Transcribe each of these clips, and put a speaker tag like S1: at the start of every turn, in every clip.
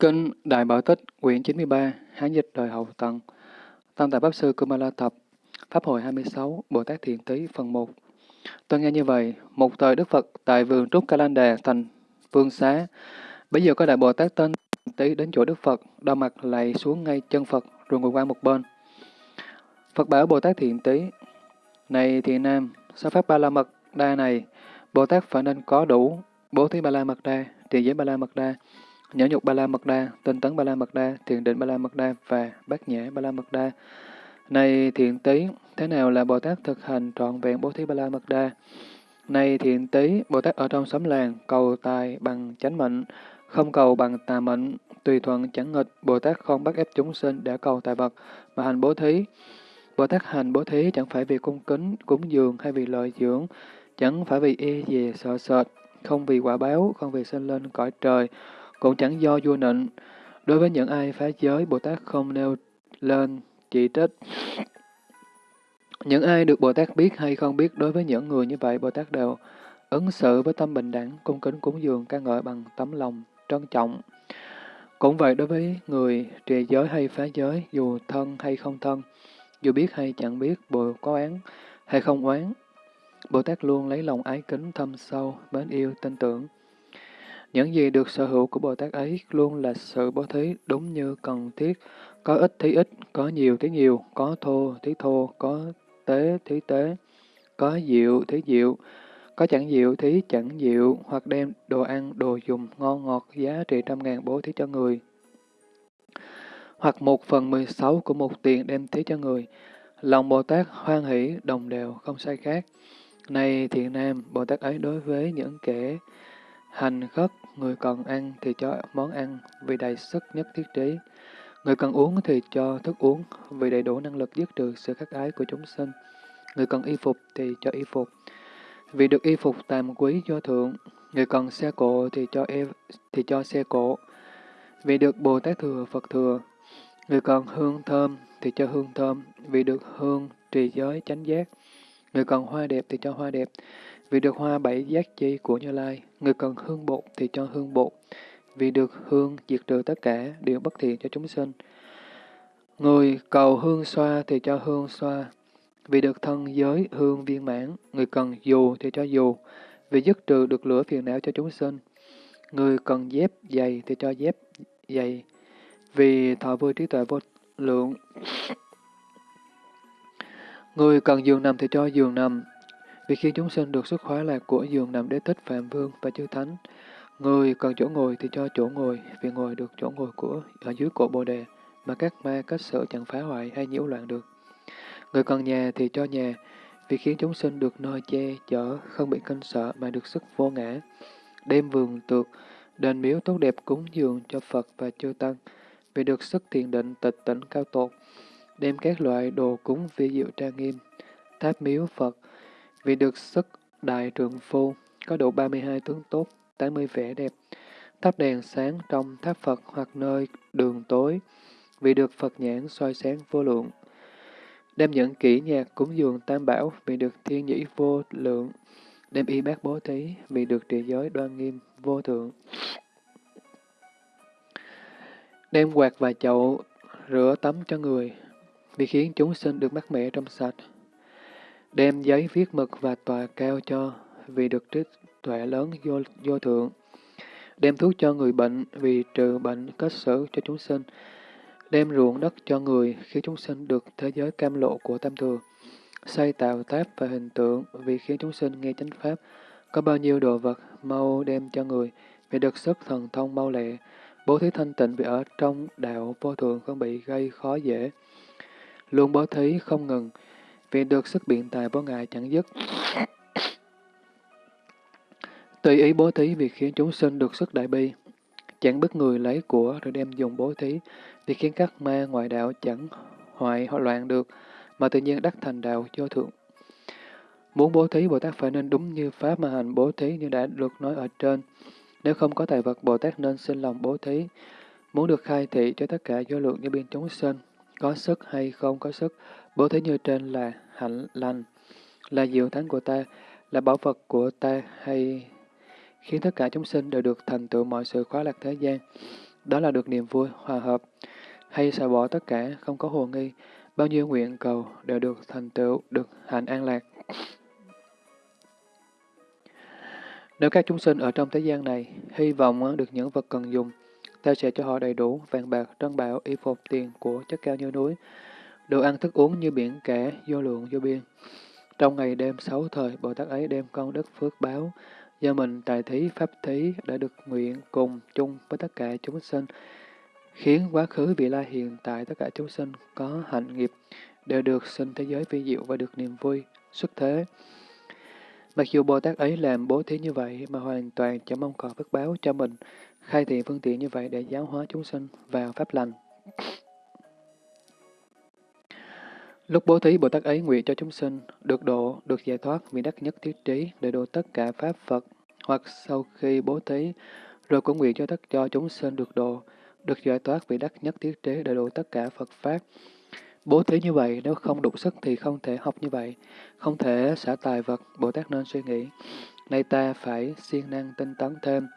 S1: Kinh Đại Bảo Tích, quyển 93, Hán dịch đời hậu tần Tam tạng Pháp Sư Kumala Tập, Pháp hội 26, Bồ Tát Thiện Tý, phần 1. Tôi nghe như vậy, một thời Đức Phật tại vườn Trúc kalanda thành Vương Xá. Bây giờ có Đại Bồ Tát tên Tý đến chỗ Đức Phật, đau mặt lạy xuống ngay chân Phật, rồi ngồi qua một bên. Phật bảo Bồ Tát Thiện Tý, Này Thiện Nam, sao Pháp Ba La Mật Đa này, Bồ Tát phải nên có đủ bố thí Ba La Mật Đa, trì giới Ba La Mật Đa, nhã nhục ba la mật đa, tinh tấn ba la mật đa, thiền định ba la mật đa và bát nhã ba la mật đa. Này thiện tý, thế nào là Bồ Tát thực hành trọn vẹn bố thí ba la mật đa? Này thiện tý, Bồ Tát ở trong xóm làng, cầu tài bằng chánh mệnh, không cầu bằng tà mệnh, tùy thuận chẳng nghịch, Bồ Tát không bắt ép chúng sinh để cầu tài vật, mà hành bố thí. Bồ Tát hành bố thí chẳng phải vì cung kính, cúng dường hay vì lợi dưỡng, chẳng phải vì e y về sợ sệt, không vì quả báo, không vì sinh lên cõi trời, cũng chẳng do vua nịnh. Đối với những ai phá giới, Bồ Tát không nêu lên chỉ trích. Những ai được Bồ Tát biết hay không biết, đối với những người như vậy, Bồ Tát đều ứng xử với tâm bình đẳng, cung kính cúng dường, ca ngợi bằng tấm lòng, trân trọng. Cũng vậy đối với người trì giới hay phá giới, dù thân hay không thân, dù biết hay chẳng biết, Bồ có oán hay không oán, Bồ Tát luôn lấy lòng ái kính thâm sâu, mến yêu, tin tưởng. Những gì được sở hữu của Bồ Tát ấy luôn là sự bố thí đúng như cần thiết, có ít thí ít, có nhiều thí nhiều, có thô thí thô, có tế thí tế, có diệu thí diệu, có chẳng diệu thí chẳng diệu, hoặc đem đồ ăn, đồ dùng ngon ngọt giá trị trăm ngàn bố thí cho người. Hoặc một phần mười sáu của một tiền đem thí cho người. Lòng Bồ Tát hoan hỷ, đồng đều, không sai khác. Này thiện nam, Bồ Tát ấy đối với những kẻ Hành khất, người cần ăn thì cho món ăn vì đầy sức nhất thiết trí. Người cần uống thì cho thức uống vì đầy đủ năng lực giết trừ sự khắc ái của chúng sinh. Người cần y phục thì cho y phục. Vì được y phục tàm quý do thượng, người cần xe cộ thì cho e, thì cho xe cộ. Vì được Bồ Tát thừa, Phật thừa, người cần hương thơm thì cho hương thơm. Vì được hương trì giới chánh giác, người cần hoa đẹp thì cho hoa đẹp. Vì được hoa bảy giác chi của Như Lai, người cần hương bột thì cho hương bột. Vì được hương diệt trừ tất cả điều bất thiện cho chúng sinh. Người cầu hương xoa thì cho hương xoa. Vì được thân giới hương viên mãn, người cần dù thì cho dù. Vì dứt trừ được lửa phiền não cho chúng sinh. Người cần dép giày thì cho dép giày. Vì thọ vui trí tuệ vô lượng. Người cần giường nằm thì cho giường nằm, vì khi chúng sinh được xuất khóa lạc của giường nằm đế thích Phạm Vương và chư Thánh, người cần chỗ ngồi thì cho chỗ ngồi, vì ngồi được chỗ ngồi của ở dưới cổ Bồ Đề, mà các ma cách sở chẳng phá hoại hay nhiễu loạn được. Người cần nhà thì cho nhà, vì khiến chúng sinh được nơi che chở, không bị kinh sợ mà được sức vô ngã. Đem vườn tược, đền miếu tốt đẹp cúng dường cho Phật và chư Tăng, vì được sức thiền định tịch tỉnh cao tột. Đem các loại đồ cúng vi diệu trang nghiêm, tháp miếu Phật, vì được sức đại trường phu, có đủ 32 tướng tốt, 80 vẻ đẹp, thắp đèn sáng trong tháp Phật hoặc nơi đường tối, vì được Phật nhãn soi sáng vô lượng. Đem những kỹ nhạc cúng dường tam bảo vì được thiên nhĩ vô lượng, đem y bác bố thí vì được trì giới đoan nghiêm vô thượng. Đem quạt và chậu rửa tắm cho người, vì khiến chúng sinh được mát mẻ trong sạch đem giấy viết mực và tòa cao cho, vì được trí tuệ lớn vô, vô thượng. Đem thuốc cho người bệnh, vì trừ bệnh kết xử cho chúng sinh. Đem ruộng đất cho người, khi chúng sinh được thế giới cam lộ của tam thừa. Xây tạo tháp và hình tượng, vì khiến chúng sinh nghe chánh pháp. Có bao nhiêu đồ vật, mau đem cho người, vì được sức thần thông mau lẹ. Bố thí thanh tịnh vì ở trong đạo vô thường không bị gây khó dễ. Luôn bố thí không ngừng, vì được sức biện tài của Ngài chẳng dứt. Tùy ý bố thí vì khiến chúng sinh được sức đại bi, chẳng bức người lấy của rồi đem dùng bố thí, vì khiến các ma ngoại đạo chẳng hoại hoặc loạn được, mà tự nhiên đắc thành đạo vô thượng. Muốn bố thí, Bồ Tát phải nên đúng như Pháp mà hành bố thí như đã được nói ở trên. Nếu không có tài vật, Bồ Tát nên xin lòng bố thí. Muốn được khai thị cho tất cả vô lượng như biên chúng sinh, có sức hay không có sức, Bố thí như trên là hạnh lành, là diệu thánh của ta, là bảo vật của ta hay khiến tất cả chúng sinh đều được thành tựu mọi sự khóa lạc thế gian. đó là được niềm vui, hòa hợp, hay xả bỏ tất cả, không có hồ nghi, bao nhiêu nguyện cầu đều được thành tựu, được hạnh an lạc. Nếu các chúng sinh ở trong thế gian này hy vọng được những vật cần dùng, ta sẽ cho họ đầy đủ vàng bạc, trân bảo, y phục, tiền của chất cao như núi, đồ ăn thức uống như biển cả, vô lượng vô biên. Trong ngày đêm sáu thời, Bồ Tát ấy đem công đức phước báo, do mình tài thí pháp thí đã được nguyện cùng chung với tất cả chúng sinh, khiến quá khứ vị la hiện tại tất cả chúng sinh có hạnh nghiệp, đều được sinh thế giới vi diệu và được niềm vui, xuất thế. Mặc dù Bồ Tát ấy làm bố thí như vậy mà hoàn toàn chẳng mong cầu phước báo cho mình, khai thị phương tiện như vậy để giáo hóa chúng sinh vào pháp lành. Lúc bố thí Bồ Tát ấy nguyện cho chúng sinh được độ, được giải thoát vì đắc nhất thiết trí để độ tất cả Pháp Phật, hoặc sau khi bố thí, rồi cũng nguyện cho tất cho chúng sinh được độ, được giải thoát vì đắc nhất thiết trí để độ tất cả Phật Pháp. Bố thí như vậy, nếu không đủ sức thì không thể học như vậy, không thể xả tài vật, Bồ Tát nên suy nghĩ. Nay ta phải siêng năng tinh tấn thêm,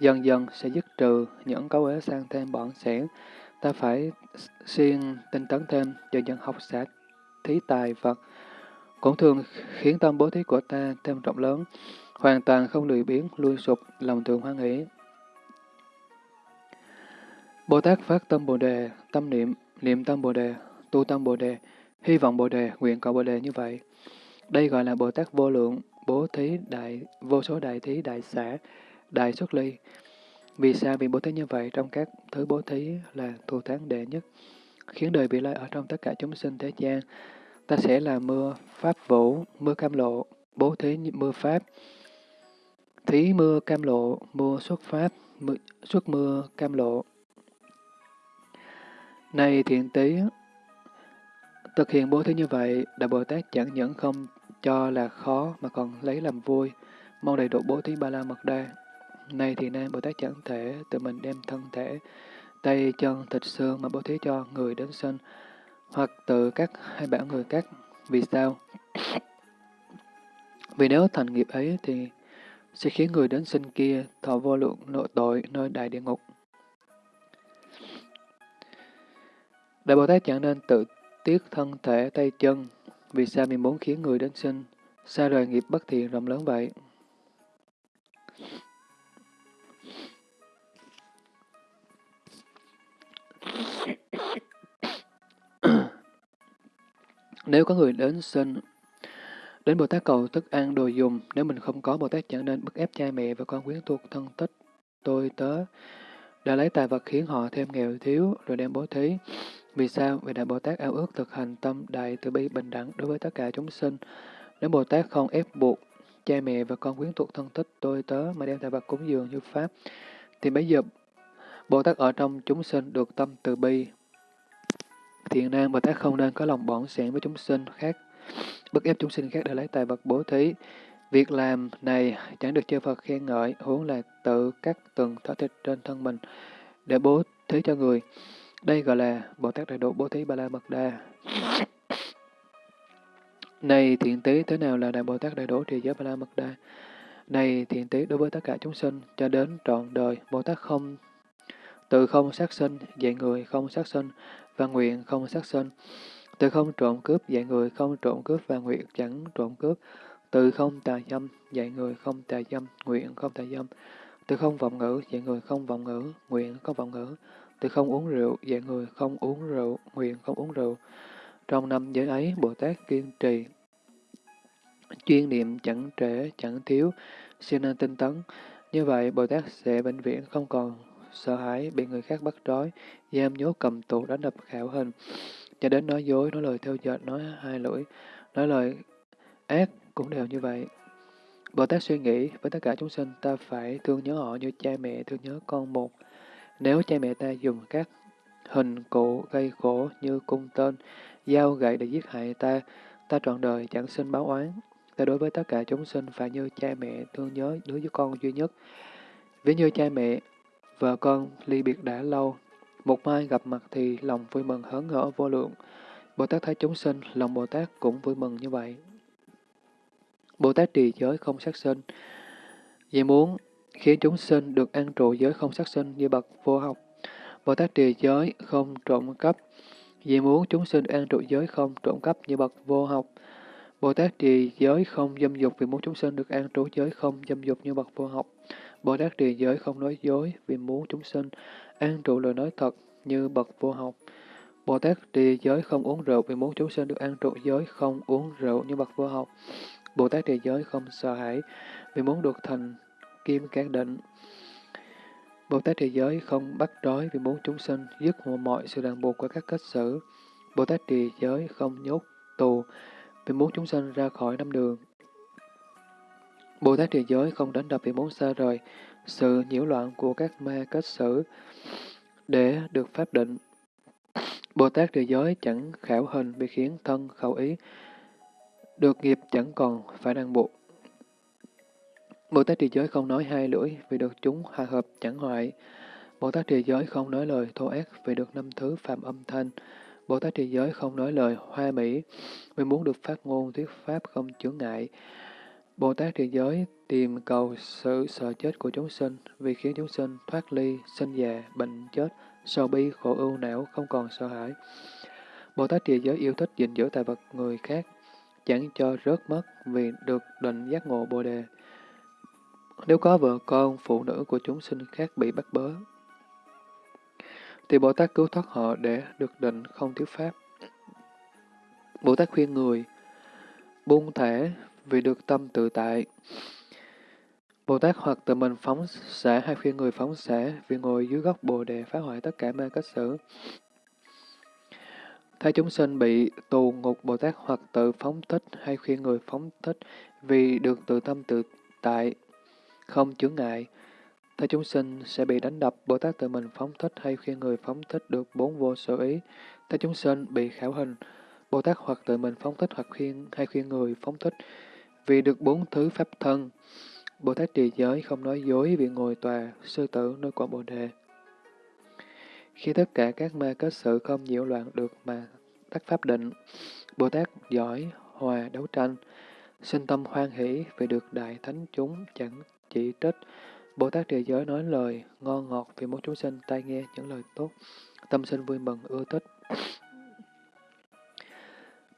S1: dần dần sẽ dứt trừ những cấu ế sang thêm bọn sẻn. Ta phải siêng tinh tấn thêm, dần dần học xả thí tài vật, cũng thường khiến tâm bố thí của ta thêm rộng lớn, hoàn toàn không lười biến, lui sụp, lòng thường hoan hỷ. Bồ Tát phát tâm Bồ Đề, tâm niệm, niệm tâm Bồ Đề, tu tâm Bồ Đề, hy vọng Bồ Đề, nguyện cầu Bồ Đề như vậy. Đây gọi là Bồ Tát vô lượng, bố thí đại, vô số đại thí đại xã, đại xuất ly. Vì sao vì bố thí như vậy trong các thứ bố thí là thù thắng đệ nhất, khiến đời bị lai ở trong tất cả chúng sinh thế gian. Ta sẽ là mưa pháp vũ, mưa cam lộ, bố thí mưa pháp, thí mưa cam lộ, mưa xuất pháp, mưa, xuất mưa cam lộ. Này thiện tí, thực hiện bố thí như vậy, Đại Bồ Tát chẳng những không cho là khó mà còn lấy làm vui, mong đầy đủ bố thí ba la mật đa. Này thì nay Bồ Tát chẳng thể tự mình đem thân thể, tay chân thịt xương mà bố thí cho người đến sinh, hoặc tự cắt hay bảo người cắt. Vì sao? Vì nếu thành nghiệp ấy thì sẽ khiến người đến sinh kia thọ vô lượng nội tội nơi đại địa ngục. Đại Bồ Tát chẳng nên tự tiếc thân thể tay chân, vì sao mình muốn khiến người đến sinh, xa rời nghiệp bất thiện rộng lớn vậy? Nếu có người đến xin đến Bồ Tát cầu thức ăn đồ dùng, nếu mình không có, Bồ Tát chẳng nên bức ép cha mẹ và con quyến thuộc thân tích, tôi tớ, đã lấy tài vật khiến họ thêm nghèo thiếu, rồi đem bố thí. Vì sao? Vì Đại Bồ Tát ao ước thực hành tâm đại từ bi bình đẳng đối với tất cả chúng sinh. Nếu Bồ Tát không ép buộc cha mẹ và con quyến thuộc thân tích tôi tớ mà đem tài vật cúng dường như Pháp, thì bây giờ Bồ Tát ở trong chúng sinh được tâm từ bi. Thiện nam Bồ Tát không nên có lòng bỏng sẻn với chúng sinh khác, bức ép chúng sinh khác để lấy tài vật bố thí. Việc làm này chẳng được chư Phật khen ngợi, huống là tự cắt từng thỏa thịt trên thân mình để bố thí cho người. Đây gọi là Bồ Tát Đại Độ Bố Thí Ba La Mật Đa. Này thiện tế thế nào là Đại Bồ Tát Đại Độ Trì Giới Ba La Mật Đa? Này thiện tế đối với tất cả chúng sinh, cho đến trọn đời, Bồ Tát không từ không sát sinh, dạy người không sát sinh, và nguyện không sát sinh. Từ không trộm cướp, dạy người không trộm cướp, và nguyện chẳng trộm cướp. Từ không tà dâm, dạy người không tà dâm, nguyện không tà dâm. Từ không vọng ngữ, dạy người không vọng ngữ, nguyện không vọng ngữ. Từ không uống rượu, dạy người không uống rượu, nguyện không uống rượu. Trong năm giới ấy, Bồ Tát kiên trì, chuyên niệm chẳng trễ, chẳng thiếu, siêng năng tinh tấn. Như vậy, Bồ Tát sẽ bệnh viện không còn sợ hãi bị người khác bắt trói, giam nhốt cầm tù đánh đập khảo hình, cho đến nói dối, nói lời theo dệt, nói hai lưỡi, nói lời ác cũng đều như vậy. Bồ Tát suy nghĩ với tất cả chúng sinh ta phải thương nhớ họ như cha mẹ thương nhớ con một. Nếu cha mẹ ta dùng các hình cụ gây khổ như cung tên, dao gậy để giết hại ta, ta trọn đời chẳng sinh báo oán. Ta đối với tất cả chúng sinh phải như cha mẹ thương nhớ đứa với con duy nhất. Ví như cha mẹ, vợ con ly biệt đã lâu, một mai gặp mặt thì lòng vui mừng hớn hở vô lượng. Bồ Tát thấy chúng sinh, lòng Bồ Tát cũng vui mừng như vậy. Bồ Tát trì giới không sát sinh, vì muốn khiến chúng sinh được an trụ giới không sát sinh như bậc vô học, Bồ Tát trì giới không trộm cắp, vì muốn chúng sinh an trụ giới không trộm cắp như bậc vô học. Bồ Tát trì giới không dâm dục vì muốn chúng sinh được an trú giới không dâm dục như bậc vô học. Bồ Tát trì giới không nói dối vì muốn chúng sinh, an trụ lời nói thật như bậc vô học. Bồ Tát trì giới không uống rượu vì muốn chúng sinh được an trụ giới, không uống rượu như bậc vô học. Bồ Tát trì giới không sợ hãi vì muốn được thành kim cán định. Bồ Tát trì giới không bắt trói vì muốn chúng sinh dứt mọi sự ràng buộc của các kết xử. Bồ Tát trì giới không nhốt tù vì muốn chúng sinh ra khỏi năm đường. Bồ Tát trì giới không đánh đập vì muốn xa rời sự nhiễu loạn của các ma kết xử để được pháp định. Bồ Tát trì giới chẳng khảo hình vì khiến thân khẩu ý được nghiệp chẳng còn phải ràng buộc. Bồ Tát trì giới không nói hai lưỡi vì được chúng hòa hợp chẳng hoại. Bồ Tát trì giới không nói lời thô ác vì được năm thứ phạm âm thanh. Bồ Tát trì giới không nói lời hoa mỹ vì muốn được phát ngôn thuyết pháp không chướng ngại. Bồ Tát Thiện giới tìm cầu sự sợ chết của chúng sinh vì khiến chúng sinh thoát ly, sinh già, bệnh chết, sầu bi, khổ ưu não, không còn sợ hãi. Bồ Tát Thiện giới yêu thích gìn giữ tài vật người khác, chẳng cho rớt mất vì được định giác ngộ Bồ Đề. Nếu có vợ con, phụ nữ của chúng sinh khác bị bắt bớ, thì Bồ Tát cứu thoát họ để được định không thiếu pháp. Bồ Tát khuyên người buông thả vì được tâm tự tại. Bồ Tát hoặc tự mình phóng xả hay khuyên người phóng xả vì ngồi dưới gốc Bồ Đề phá hoại tất cả ma cách xử. Thấy chúng sinh bị tù ngục Bồ Tát hoặc tự phóng thích hay khuyên người phóng thích vì được tự tâm tự tại, không chướng ngại. Thấy chúng sinh sẽ bị đánh đập, Bồ Tát tự mình phóng thích hay khuyên người phóng thích được bốn vô sở ý. Thấy chúng sinh bị khảo hình, Bồ Tát hoặc tự mình phóng thích hoặc khuyên hay khuyên người phóng thích vì được bốn thứ pháp thân. Bồ Tát trì giới không nói dối vì ngồi tòa, sư tử nơi quả Bồ Đề. Khi tất cả các ma kết sự không nhiễu loạn được mà tắc pháp định, Bồ Tát giỏi, hòa, đấu tranh, sinh tâm hoan hỷ vì được đại thánh chúng chẳng chỉ trích. Bồ Tát trì giới nói lời ngon ngọt vì muốn chúng sinh tai nghe những lời tốt, tâm sinh vui mừng ưa thích.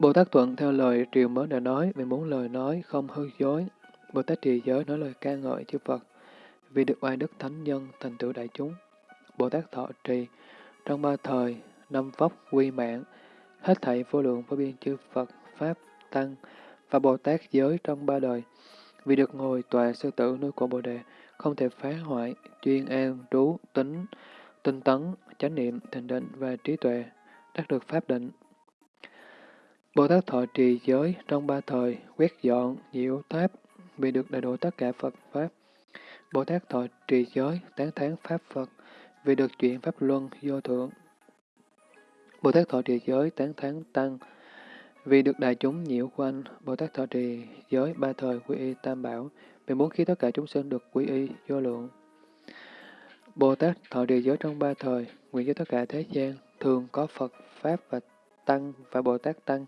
S1: Bồ Tát thuận theo lời triều mới đã nói vì muốn lời nói không hư dối. Bồ Tát trì giới nói lời ca ngợi chư Phật vì được oai đức thánh nhân thành tựu đại chúng. Bồ Tát thọ trì trong ba thời, năm vóc quy mạng, hết thảy vô lượng vô biên chư Phật, Pháp, Tăng và Bồ Tát giới trong ba đời. Vì được ngồi tòa sư tử nơi của Bồ Đề, không thể phá hoại, chuyên an, trú, tính, tinh tấn, chánh niệm, thiền định và trí tuệ, đắc được pháp định. Bồ Tát thọ trì giới trong ba thời, quét dọn, nhiễu tháp, vì được đầy đủ tất cả Phật Pháp. Bồ Tát thọ trì giới, tán thán Pháp Phật, vì được chuyện Pháp Luân vô thượng. Bồ Tát thọ trì giới, tán thán Tăng, vì được đại chúng nhiễu quanh. Bồ Tát thọ trì giới ba thời quy y tam bảo, vì muốn khi tất cả chúng sinh được quy y vô lượng. Bồ Tát thọ trì giới trong ba thời, nguyện cho tất cả thế gian, thường có Phật, Pháp và Tăng và Bồ Tát Tăng,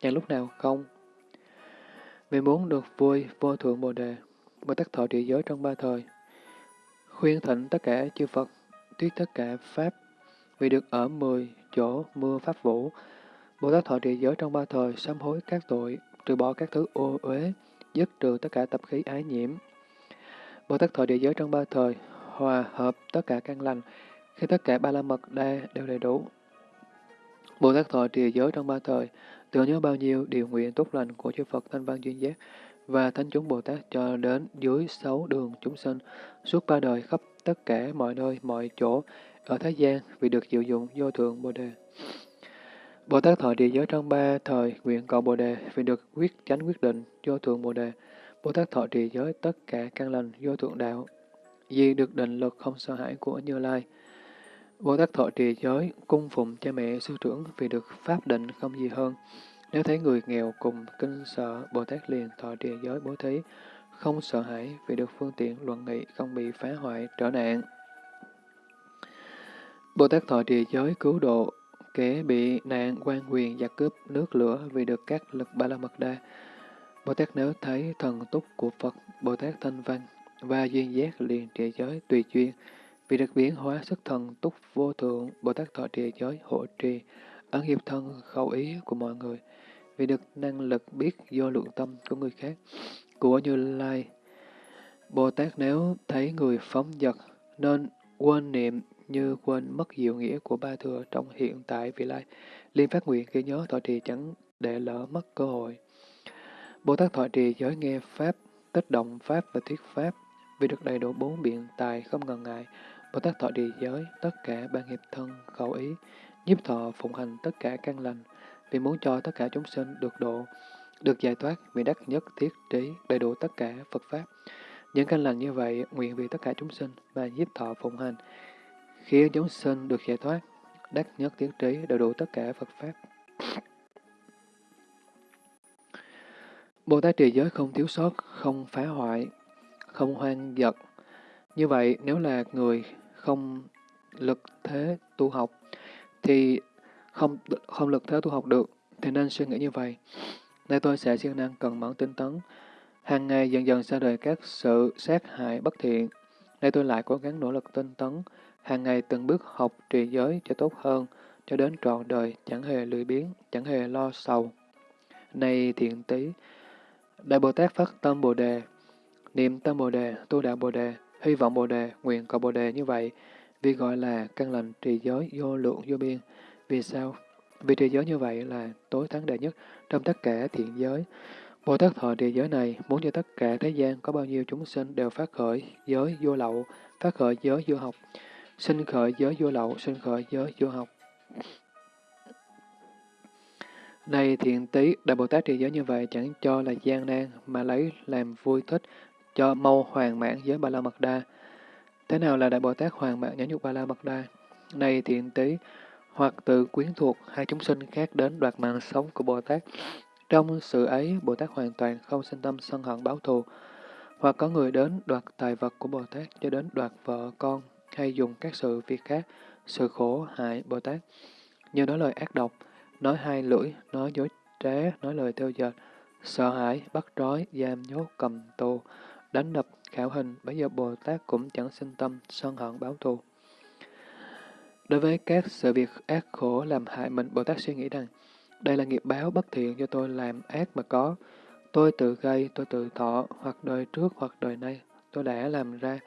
S1: chẳng lúc nào không. Vì muốn được vui, vô thượng Bồ Đề, Bồ Tát thọ trì giới trong ba thời, khuyên thịnh tất cả chư Phật, thuyết tất cả Pháp, vì được ở mười chỗ mưa Pháp vũ. Bồ Tát thọ trì giới trong ba thời, sám hối các tội, trừ bỏ các thứ ô uế, dứt trừ tất cả tập khí ái nhiễm. Bồ Tát thọ địa giới trong ba thời, hòa hợp tất cả căn lành, khi tất cả ba la mật đa đều đầy đủ. Bồ Tát thọ trì giới trong ba thời, tưởng nhớ bao nhiêu điều nguyện tốt lành của chư Phật thanh văn duyên giác và thánh chúng Bồ Tát cho đến dưới sáu đường chúng sinh, suốt ba đời khắp tất cả mọi nơi, mọi chỗ, ở Thế gian vì được chịu dụng vô thượng Bồ Đề. Bồ Tát thọ trì giới trong ba thời, nguyện cầu Bồ Đề vì được quyết chánh quyết định vô thượng Bồ Đề. Bồ Tát thọ trì giới tất cả căn lành vô thượng đạo, vì được định lực không sợ hãi của Như Lai. Bồ Tát thọ trì giới, cung phụng cha mẹ sư trưởng vì được pháp định không gì hơn. Nếu thấy người nghèo cùng kinh sợ, Bồ Tát liền thọ trì giới bố thí, không sợ hãi vì được phương tiện luận nghị không bị phá hoại, trở nạn. Bồ Tát thọ trì giới cứu độ, kẻ bị nạn quan quyền giặc cướp nước lửa vì được các lực ba la mật đa. Bồ Tát nếu thấy thần túc của Phật, Bồ Tát thanh văn và duyên giác liền trì giới tùy chuyên, vì được biến hóa sức thần túc vô thượng, Bồ Tát thọ trì giới hộ trì, ấn nghiệp thân khẩu ý của mọi người. Vì được năng lực biết do lượng tâm của người khác, của Như Lai. Bồ Tát nếu thấy người phóng dật, nên quên niệm như quên mất diệu nghĩa của ba thừa trong hiện tại vị lai. Liên phát nguyện ghi nhớ thọ trì chẳng để lỡ mất cơ hội. Bồ Tát thọ trì giới nghe Pháp, tích động Pháp và thuyết Pháp, vì được đầy đủ bốn biện tài không ngần ngại. Bồ Tát thọ trì giới, tất cả ban nghiệp thân, khẩu ý, nhiếp thọ phụng hành tất cả căn lành, vì muốn cho tất cả chúng sinh được độ, được giải thoát vì đắc nhất thiết trí đầy đủ tất cả Phật Pháp. Những căn lành như vậy, nguyện vì tất cả chúng sinh và nhiếp thọ phụng hành, khiến chúng sinh được giải thoát, đắc nhất thiết trí đầy đủ tất cả Phật Pháp. Bồ Tát trì giới không thiếu sót, không phá hoại, không hoang dật như vậy, nếu là người không lực thế tu học, thì không không lực thế tu học được, thì nên suy nghĩ như vậy. Nay tôi sẽ siêng năng cần mẫn tinh tấn, hàng ngày dần dần xa rời các sự sát hại bất thiện. Nay tôi lại cố gắng nỗ lực tinh tấn, hàng ngày từng bước học trì giới cho tốt hơn, cho đến trọn đời chẳng hề lười biếng, chẳng hề lo sầu. nay thiện tí, Đại Bồ Tát phát tâm Bồ Đề, niệm tâm Bồ Đề, tu đạo Bồ Đề, hy vọng Bồ Đề, nguyện cầu Bồ Đề như vậy, vì gọi là căn lành trì giới vô lượng vô biên. Vì sao? Vì trì giới như vậy là tối thắng đệ nhất trong tất cả thiện giới. Bồ Tát thọ trì giới này muốn cho tất cả thế gian có bao nhiêu chúng sinh đều phát khởi giới vô lậu, phát khởi giới vô học, sinh khởi giới vô lậu, sinh khởi giới vô học. Này thiện tí, Đại Bồ Tát trì giới như vậy chẳng cho là gian nan, mà lấy làm vui thích, cho mau hoàn mãn giới Ba La Mật Đa. Thế nào là Đại Bồ Tát hoàn mãn nhãn nhục Ba La Mật Đa? Này thiện tí, hoặc từ quyến thuộc hai chúng sinh khác đến đoạt mạng sống của Bồ Tát. Trong sự ấy, Bồ Tát hoàn toàn không sinh tâm sân hận báo thù. Hoặc có người đến đoạt tài vật của Bồ Tát cho đến đoạt vợ con, hay dùng các sự việc khác, sự khổ hại Bồ Tát, như nói lời ác độc, nói hai lưỡi, nói dối trá, nói lời theo dệt, sợ hãi, bắt trói, giam nhốt, cầm tù, đánh đập, khảo hình, bây giờ Bồ Tát cũng chẳng sinh tâm, sân hận báo thù. Đối với các sự việc ác khổ làm hại mình, Bồ Tát suy nghĩ rằng, đây là nghiệp báo bất thiện do tôi làm ác mà có. Tôi tự gây, tôi tự thọ, hoặc đời trước hoặc đời nay, tôi đã làm ra,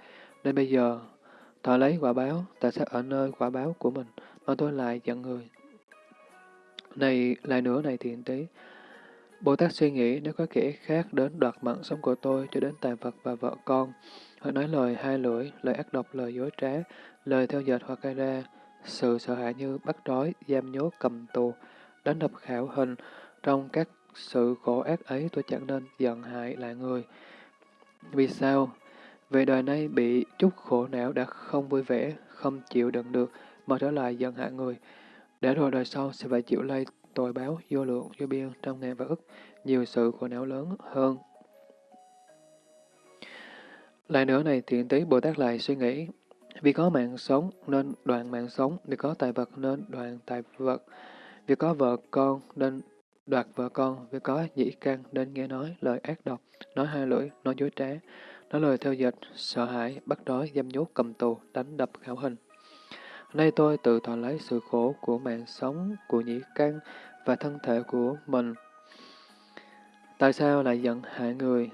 S1: nên bây giờ thọ lấy quả báo, tại sao ở nơi quả báo của mình mà tôi lại giận người, này, lại nữa này thiện tí. Bồ Tát suy nghĩ nếu có kẻ khác đến đoạt mạng sống của tôi cho đến tài vật và vợ con, hoặc nói lời hai lưỡi, lời ác độc, lời dối trá, lời theo dệt hoặc gây ra, sự sợ hãi như bắt trói, giam nhốt, cầm tù, đánh đập khảo hình, trong các sự khổ ác ấy tôi chẳng nên giận hại lại người. Vì sao? Về đời nay bị chút khổ não đã không vui vẻ, không chịu đựng được, mà trở lại giận hại người để rồi đời sau sẽ phải chịu lây tội báo vô lượng vô biên trong ngàn và ức, nhiều sự khổ não lớn hơn. Lại nữa này, thiện tí Bồ Tát lại suy nghĩ, vì có mạng sống nên đoạn mạng sống, vì có tài vật nên đoạn tài vật, vì có vợ con nên đoạt vợ con, vì có nhĩ căn nên nghe nói lời ác độc, nói hai lưỡi, nói dối trá, nói lời theo dệt, sợ hãi, bắt đói, giam nhốt, cầm tù, đánh đập, khảo hình. Nay tôi tự thọ lấy sự khổ của mạng sống, của nhĩ căn và thân thể của mình. Tại sao lại giận hại người?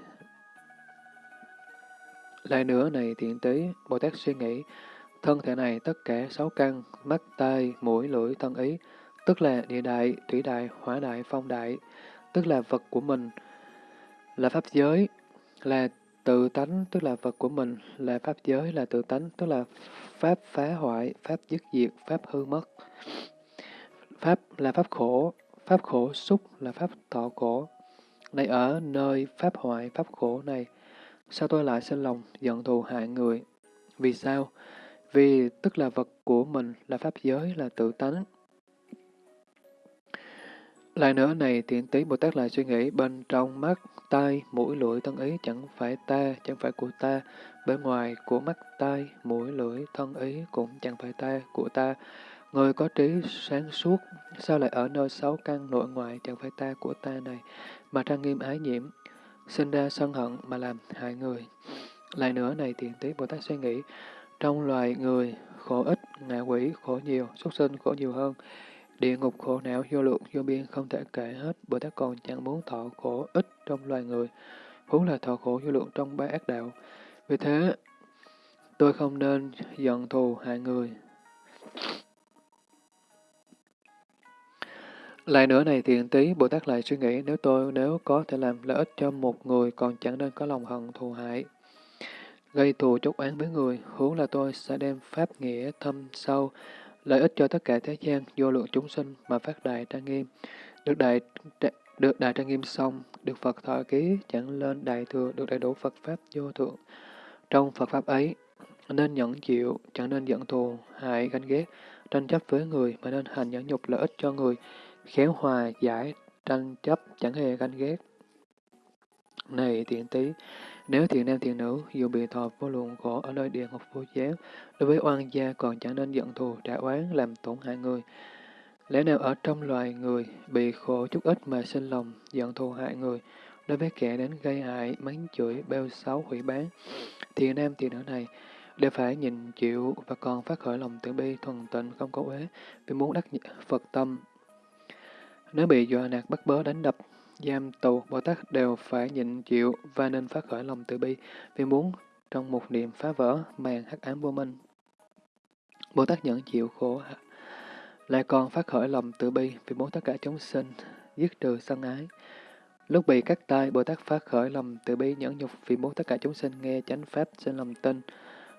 S1: Lại nữa này tiện tí, Bồ Tát suy nghĩ, thân thể này tất cả sáu căn, mắt, tai, mũi, lưỡi, thân ý, tức là địa đại, thủy đại, hỏa đại, phong đại, tức là vật của mình, là pháp giới, là Tự tánh tức là vật của mình, là pháp giới là tự tánh, tức là pháp phá hoại, pháp dứt diệt, pháp hư mất. Pháp là pháp khổ, pháp khổ xúc là pháp thọ khổ. Này ở nơi pháp hoại, pháp khổ này, sao tôi lại sinh lòng giận thù hại người? Vì sao? Vì tức là vật của mình là pháp giới là tự tánh, lại nữa này, thiện tí Bồ Tát lại suy nghĩ, bên trong mắt, tai, mũi, lưỡi, thân ý chẳng phải ta, chẳng phải của ta, bên ngoài của mắt, tai, mũi, lưỡi, thân ý cũng chẳng phải ta, của ta. Người có trí sáng suốt, sao lại ở nơi sáu căn nội ngoại chẳng phải ta của ta này, mà trang nghiêm ái nhiễm, sinh ra sân hận mà làm hại người. Lại nữa này, tiện tí Bồ Tát suy nghĩ, trong loài người, khổ ít, ngạ quỷ khổ nhiều, xuất sinh khổ nhiều hơn. Địa ngục khổ não vô lượng vô biên không thể kể hết, Bồ Tát còn chẳng muốn thọ khổ ít trong loài người, huống là thọ khổ vô lượng trong ba ác đạo. Vì thế, tôi không nên giận thù hại người. Lại nữa này thiện tí, Bồ Tát lại suy nghĩ nếu tôi nếu có thể làm lợi ích cho một người còn chẳng nên có lòng hận thù hại. Gây thù chốt oán với người, huống là tôi sẽ đem pháp nghĩa thâm sâu, lợi ích cho tất cả thế gian, vô lượng chúng sinh mà phát đại trang nghiêm. Được đại được đại trang nghiêm xong, được Phật thọ ký, chẳng lên đại thừa, được đầy đủ Phật Pháp vô thượng. Trong Phật Pháp ấy, nên nhẫn chịu, chẳng nên giận thù, hại, ganh ghét, tranh chấp với người, mà nên hành nhẫn nhục lợi ích cho người, khéo hòa giải, tranh chấp, chẳng hề ganh ghét. Này tiện tí, nếu thiện nam thiện nữ, dù bị thọ vô lượng khổ ở nơi địa ngục vô giáo, đối với oan gia còn chẳng nên giận thù, trả oán, làm tổn hại người. Lẽ nào ở trong loài người, bị khổ chút ít mà sinh lòng, giận thù hại người, đối với kẻ đến gây hại, mắng chửi, bêu xấu, hủy bán, thiện nam thiện nữ này, đều phải nhìn chịu và còn phát khởi lòng từ bi thuần tịnh không có uế vì muốn đắc Phật tâm. Nếu bị dọa nạt bắt bớ đánh đập, giam tù, Bồ Tát đều phải nhịn chịu và nên phát khởi lòng từ bi vì muốn trong một niệm phá vỡ màn hắc ám vô minh. Bồ Tát nhận chịu khổ lại còn phát khởi lòng từ bi vì muốn tất cả chúng sinh dứt trừ sân ái. Lúc bị cắt tay, Bồ Tát phát khởi lòng từ bi nhẫn nhục vì muốn tất cả chúng sinh nghe chánh pháp sinh lòng tin.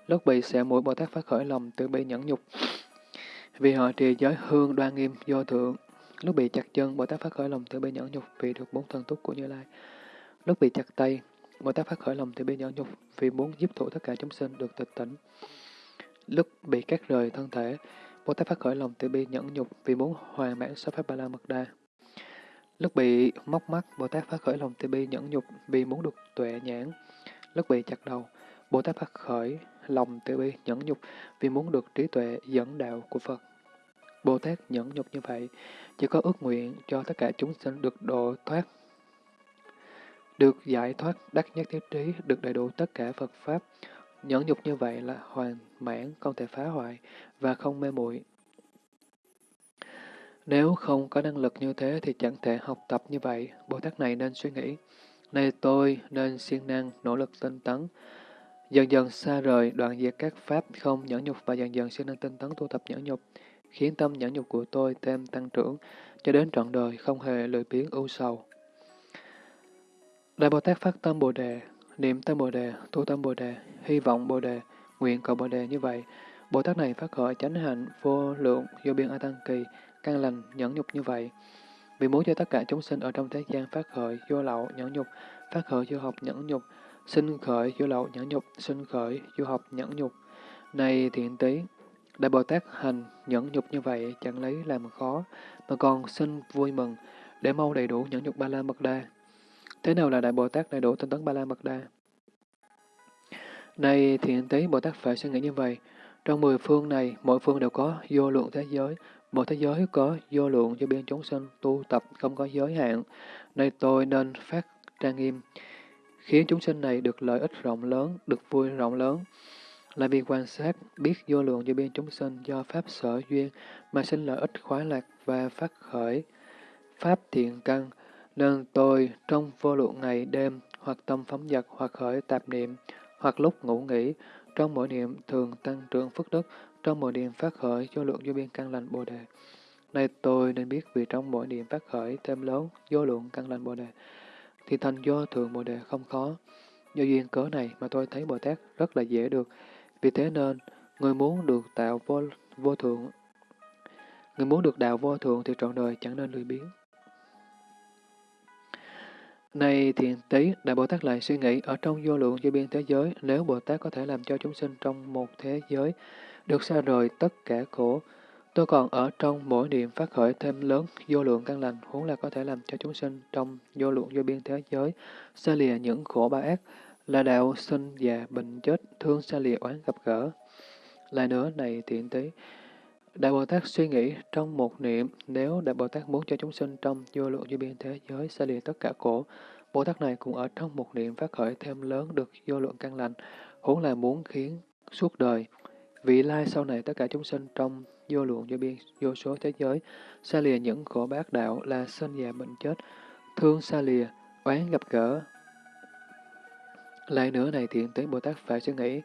S1: Lúc bị xẻ mũi, Bồ Tát phát khởi lòng từ bi nhẫn nhục vì họ trì giới hương đoan nghiêm vô thượng. Lúc bị chặt chân, Bồ Tát phát khởi lòng từ bi nhẫn nhục vì được bốn thần túc của Như Lai. Lúc bị chặt tay, Bồ Tát phát khởi lòng từ bi nhẫn nhục vì muốn giúp thụ tất cả chúng sinh được tịch tỉnh. Lúc bị cắt rời thân thể, Bồ Tát phát khởi lòng từ bi nhẫn nhục vì muốn hoàn mãn sáu pháp ba la mật đa. Lúc bị móc mắt, Bồ Tát phát khởi lòng từ bi nhẫn nhục vì muốn được tuệ nhãn. Lúc bị chặt đầu, Bồ Tát phát khởi lòng từ bi nhẫn nhục vì muốn được trí tuệ dẫn đạo của Phật. Bồ Tát nhẫn nhục như vậy, chỉ có ước nguyện cho tất cả chúng sinh được độ thoát, được giải thoát đắc nhất thiết trí, được đầy đủ tất cả Phật Pháp. Nhẫn nhục như vậy là hoàn mãn, không thể phá hoại và không mê muội. Nếu không có năng lực như thế thì chẳng thể học tập như vậy. Bồ Tát này nên suy nghĩ, nay tôi nên siêng năng, nỗ lực tinh tấn, dần dần xa rời đoạn diệt các pháp không nhẫn nhục và dần dần siêng năng tinh tấn tu tập nhẫn nhục, khiến tâm nhẫn nhục của tôi thêm tăng trưởng, cho đến trọn đời không hề lười biếng ưu sầu. Đại Bồ Tát phát tâm Bồ Đề, niệm tâm Bồ Đề, tu tâm Bồ Đề, hy vọng Bồ Đề, nguyện cầu Bồ Đề như vậy. Bồ Tát này phát khởi chánh hạnh, vô lượng, vô biên A Tăng Kỳ, căn lành, nhẫn nhục như vậy. Vì muốn cho tất cả chúng sinh ở trong thế gian phát khởi vô lậu, nhẫn nhục, phát khởi vô học, nhẫn nhục, sinh khởi vô lậu, nhẫn nhục, sinh khởi vô học, nhẫn nhục. Này thiện tí, Đại Bồ Tát hành nhẫn nhục như vậy chẳng lấy làm khó, mà còn xin vui mừng để mau đầy đủ nhẫn nhục ba la mật đa. Thế nào là Đại Bồ Tát đầy đủ tinh tấn ba la mật đa? Này thiện tế Bồ Tát phải suy nghĩ như vậy. Trong mười phương này, mỗi phương đều có vô lượng thế giới. Một thế giới có vô lượng cho biên chúng sinh tu tập không có giới hạn. Này tôi nên phát trang nghiêm, khiến chúng sinh này được lợi ích rộng lớn, được vui rộng lớn. Là vì quan sát, biết vô lượng vô biên chúng sinh do Pháp sở duyên mà sinh lợi ích khoái lạc và phát khởi Pháp thiện căn, nên tôi trong vô lượng ngày đêm hoặc tâm phóng dật hoặc khởi tạp niệm, hoặc lúc ngủ nghỉ, trong mỗi niệm thường tăng trưởng phước đức, trong mỗi niệm phát khởi vô lượng vô biên căn lành Bồ Đề. Này tôi nên biết vì trong mỗi niệm phát khởi thêm lớn vô lượng căn lành Bồ Đề, thì thành vô thường Bồ Đề không khó. Do duyên cớ này mà tôi thấy Bồ Tát rất là dễ được. Vì thế nên, người muốn được tạo vô, vô thượng, người muốn được đạo vô thượng thì trọn đời chẳng nên lười biếng. Này thiền tí, Đại Bồ Tát lại suy nghĩ, ở trong vô lượng vô biên thế giới, nếu Bồ Tát có thể làm cho chúng sinh trong một thế giới được xa rời tất cả khổ, tôi còn ở trong mỗi niệm phát khởi thêm lớn vô lượng căn lành, huống là có thể làm cho chúng sinh trong vô lượng vô biên thế giới xa lìa những khổ ba ác, là đạo sinh già bệnh chết, thương xa lìa oán gặp gỡ. Lại nữa này thiện tế, Đại Bồ Tát suy nghĩ trong một niệm, nếu Đại Bồ Tát muốn cho chúng sinh trong vô lượng vô biên thế giới xa lìa tất cả khổ, Bồ Tát này cũng ở trong một niệm phát khởi thêm lớn được vô lượng căn lành, huống là muốn khiến suốt đời Vị lai sau này tất cả chúng sinh trong vô lượng vô biên vô số thế giới, xa lìa những khổ bác đạo là sinh già bệnh chết, thương xa lìa, oán gặp gỡ. Lại nữa này thiện tế Bồ Tát phải suy nghĩ,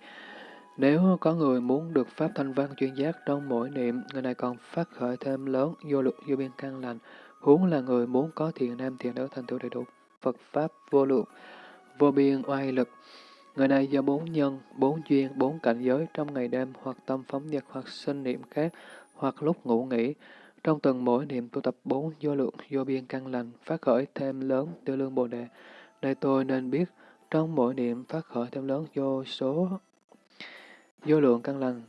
S1: nếu có người muốn được Pháp thanh văn chuyên giác trong mỗi niệm, người này còn phát khởi thêm lớn vô lượng vô biên căn lành, huống là người muốn có thiện nam thiện nữ thành tựu đầy đủ Phật Pháp vô lượng, vô biên oai lực. Người này do bốn nhân, bốn duyên, bốn cảnh giới trong ngày đêm hoặc tâm phóng nhật hoặc sinh niệm khác, hoặc lúc ngủ nghỉ, trong từng mỗi niệm tu tập bốn vô lượng vô biên căn lành, phát khởi thêm lớn tư lương Bồ Đề. Đây tôi nên biết, trong mỗi niệm phát khởi thêm lớn vô số vô lượng căn lành,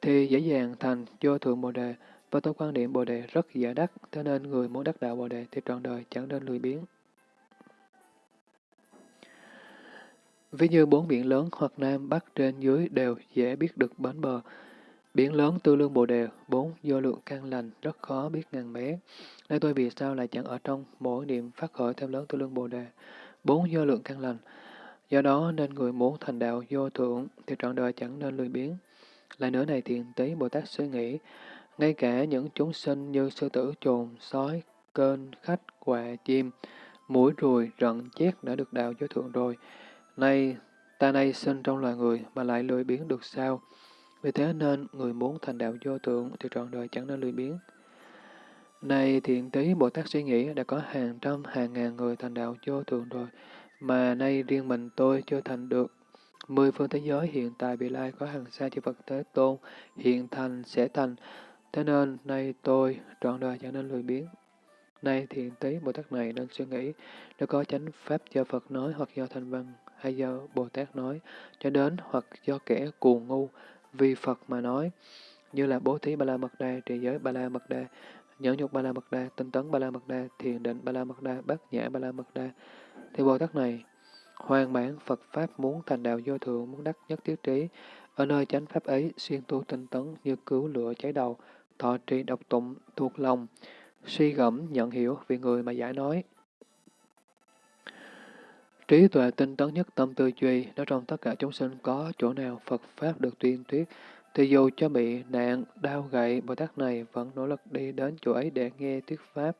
S1: thì dễ dàng thành vô thượng Bồ Đề, và tôi quan điểm Bồ Đề rất dễ đắc, cho nên người muốn đắc đạo Bồ Đề thì trọn đời chẳng nên lười biếng. Ví như bốn biển lớn hoặc nam, bắc, trên, dưới đều dễ biết được bến bờ. Biển lớn tư lương bồ đề, bốn vô lượng căn lành, rất khó biết ngàn bé. Đây tôi vì sao lại chẳng ở trong mỗi niệm phát khởi thêm lớn tư lương bồ đề, bốn vô lượng căn lành. Do đó nên người muốn thành đạo vô thượng thì trọn đời chẳng nên lười biếng. Lại nữa này thiền tí Bồ Tát suy nghĩ, ngay cả những chúng sinh như sư tử, trồn, sói, kênh, khách, quạ, chim, mũi ruồi, rận, chét đã được đạo vô thượng rồi. Nay, ta nay sinh trong loài người mà lại lười biếng được sao? Vì thế nên, người muốn thành đạo vô thượng thì trọn đời chẳng nên lười biếng. Này thiện tí Bồ Tát suy nghĩ đã có hàng trăm hàng ngàn người thành đạo vô thượng rồi, mà nay riêng mình tôi chưa thành được. Mười phương thế giới hiện tại bị lai có hàng xa chư Phật Thế Tôn, hiện thành sẽ thành, thế nên nay tôi trọn đời chẳng nên lười biếng. Nay thiện tí Bồ Tát này nên suy nghĩ, đã có chánh pháp do Phật nói hoặc do thành văn hay do Bồ Tát nói, cho đến hoặc do kẻ cuồng ngu vì Phật mà nói, như là bố thí Ba La Mật Đa, trì giới Ba La Mật Đa, nhẫn nhục Ba La Mật Đa, tinh tấn Ba La Mật Đa, thiền định Ba La Mật Đa, bát nhã Ba La Mật Đa. Thì Bồ Tát này, hoàn bản Phật Pháp muốn thành đạo vô thượng, muốn đắc nhất thiết trí, ở nơi chánh Pháp ấy, xuyên tu tinh tấn như cứu lửa cháy đầu, thọ trì độc tụng, thuộc lòng, suy gẫm, nhận hiểu vì người mà giải nói. Trí tuệ tinh tấn nhất tâm tư duy, nếu trong tất cả chúng sinh có chỗ nào Phật Pháp được tuyên thuyết, thì dù cho bị nạn, đau gậy, Bồ Tát này vẫn nỗ lực đi đến chỗ ấy để nghe thuyết Pháp.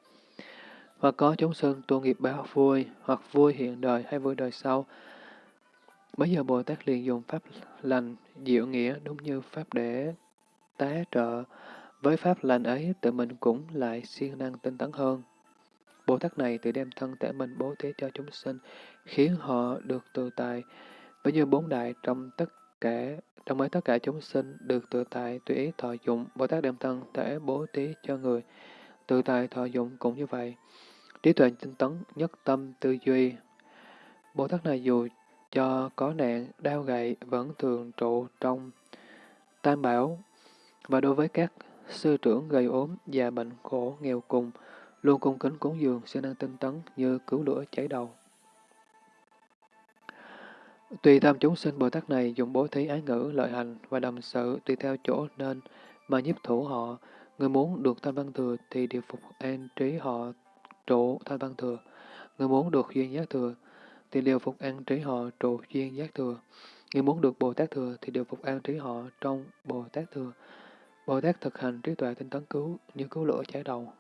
S1: Hoặc có chúng sinh tu nghiệp báo vui, hoặc vui hiện đời hay vui đời sau. Bây giờ Bồ Tát liền dùng Pháp lành, diệu nghĩa đúng như Pháp để tá trợ. Với Pháp lành ấy, tự mình cũng lại siêng năng tinh tấn hơn. Bồ Tát này tự đem thân thể mình bố thí cho chúng sinh, khiến họ được tự tại. Bây như bốn đại trong tất cả trong ấy tất cả chúng sinh được tự tại tùy ý thọ dụng, Bồ Tát đem thân thể bố thí cho người. Tự tại thọ dụng cũng như vậy. Trí tuệ tinh tấn, nhất tâm, tư duy. Bồ Tát này dù cho có nạn, đau gậy vẫn thường trụ trong tam bảo. Và đối với các sư trưởng gây ốm, già bệnh khổ, nghèo cùng, luôn cung kính cúng dường, siêng năng tinh tấn như cứu lửa cháy đầu. Tùy tham chúng sinh Bồ Tát này dùng bố thí ái ngữ, lợi hành và đồng sự tùy theo chỗ nên mà nhiếp thủ họ. Người muốn được tam văn thừa thì điều phục an trí họ trụ thanh văn thừa. Người muốn được duyên giác thừa thì đều phục an trí họ trụ duyên giác thừa. Người muốn được Bồ Tát thừa thì đều phục an trí họ trong Bồ Tát thừa. Bồ Tát thực hành trí tuệ tinh tấn cứu như cứu lửa cháy đầu.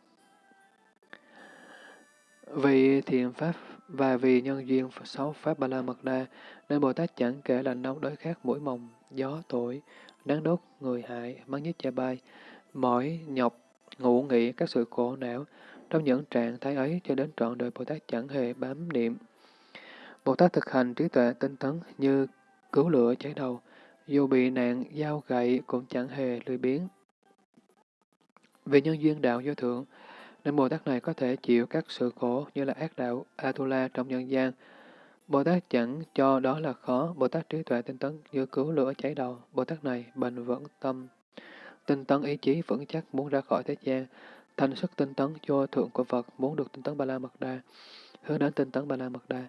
S1: Vì thiện pháp và vì nhân duyên sáu pháp ba la mật đa, nên Bồ Tát chẳng kể là nóng đối khác mũi mồng, gió thổi, nắng đốt, người hại, mắng nhất cha bay, mỏi, nhọc, ngủ nghỉ các sự khổ não. Trong những trạng thái ấy cho đến trọn đời Bồ Tát chẳng hề bám niệm. Bồ Tát thực hành trí tuệ tinh tấn như cứu lửa cháy đầu, dù bị nạn, dao gậy cũng chẳng hề lười biếng. Vì nhân duyên đạo vô thượng, nên Bồ Tát này có thể chịu các sự khổ như là ác đạo Atula trong nhân gian. Bồ Tát chẳng cho đó là khó, Bồ Tát trí tuệ tinh tấn như cứu lửa cháy đầu. Bồ Tát này bền vững tâm, tinh tấn ý chí vững chắc muốn ra khỏi thế gian, thành sức tinh tấn do thượng của Phật muốn được tinh tấn Ba La Mật Đa, hướng đến tinh tấn Ba La Mật Đa,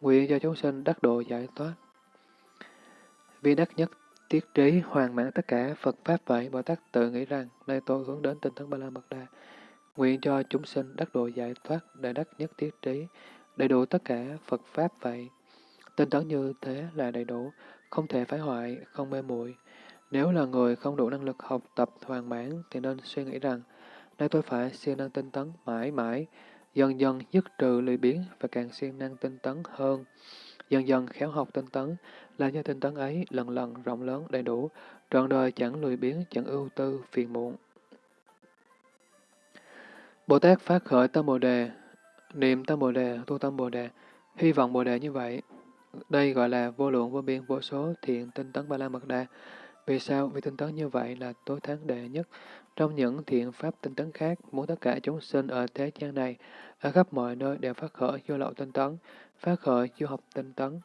S1: nguyện cho chúng sinh đắc độ giải thoát. Vì đắc nhất tiết trí hoàn mãn tất cả Phật Pháp vậy, Bồ Tát tự nghĩ rằng, nay tôi hướng đến tinh tấn Ba La Mật Đa, Nguyện cho chúng sinh đắc độ giải thoát, đại đắc nhất tiết trí, đầy đủ tất cả Phật Pháp vậy. Tinh tấn như thế là đầy đủ, không thể phá hoại, không mê muội Nếu là người không đủ năng lực học tập hoàn mãn thì nên suy nghĩ rằng, nay tôi phải siêng năng tinh tấn mãi mãi, dần dần dứt trừ lười biếng và càng siêng năng tinh tấn hơn. Dần dần khéo học tinh tấn, làm cho tinh tấn ấy lần lần rộng lớn đầy đủ, trọn đời chẳng lười biếng, chẳng ưu tư, phiền muộn. Bồ Tát phát khởi tâm Bồ Đề, niệm tâm Bồ Đề, tu tâm Bồ Đề, hy vọng Bồ Đề như vậy. Đây gọi là vô lượng vô biên vô số thiện tinh tấn ba la mật đa. Vì sao? Vì tinh tấn như vậy là tối thắng đệ nhất. Trong những thiện pháp tinh tấn khác, muốn tất cả chúng sinh ở thế gian này, ở khắp mọi nơi đều phát khởi vô lậu tinh tấn, phát khởi vô học tinh tấn,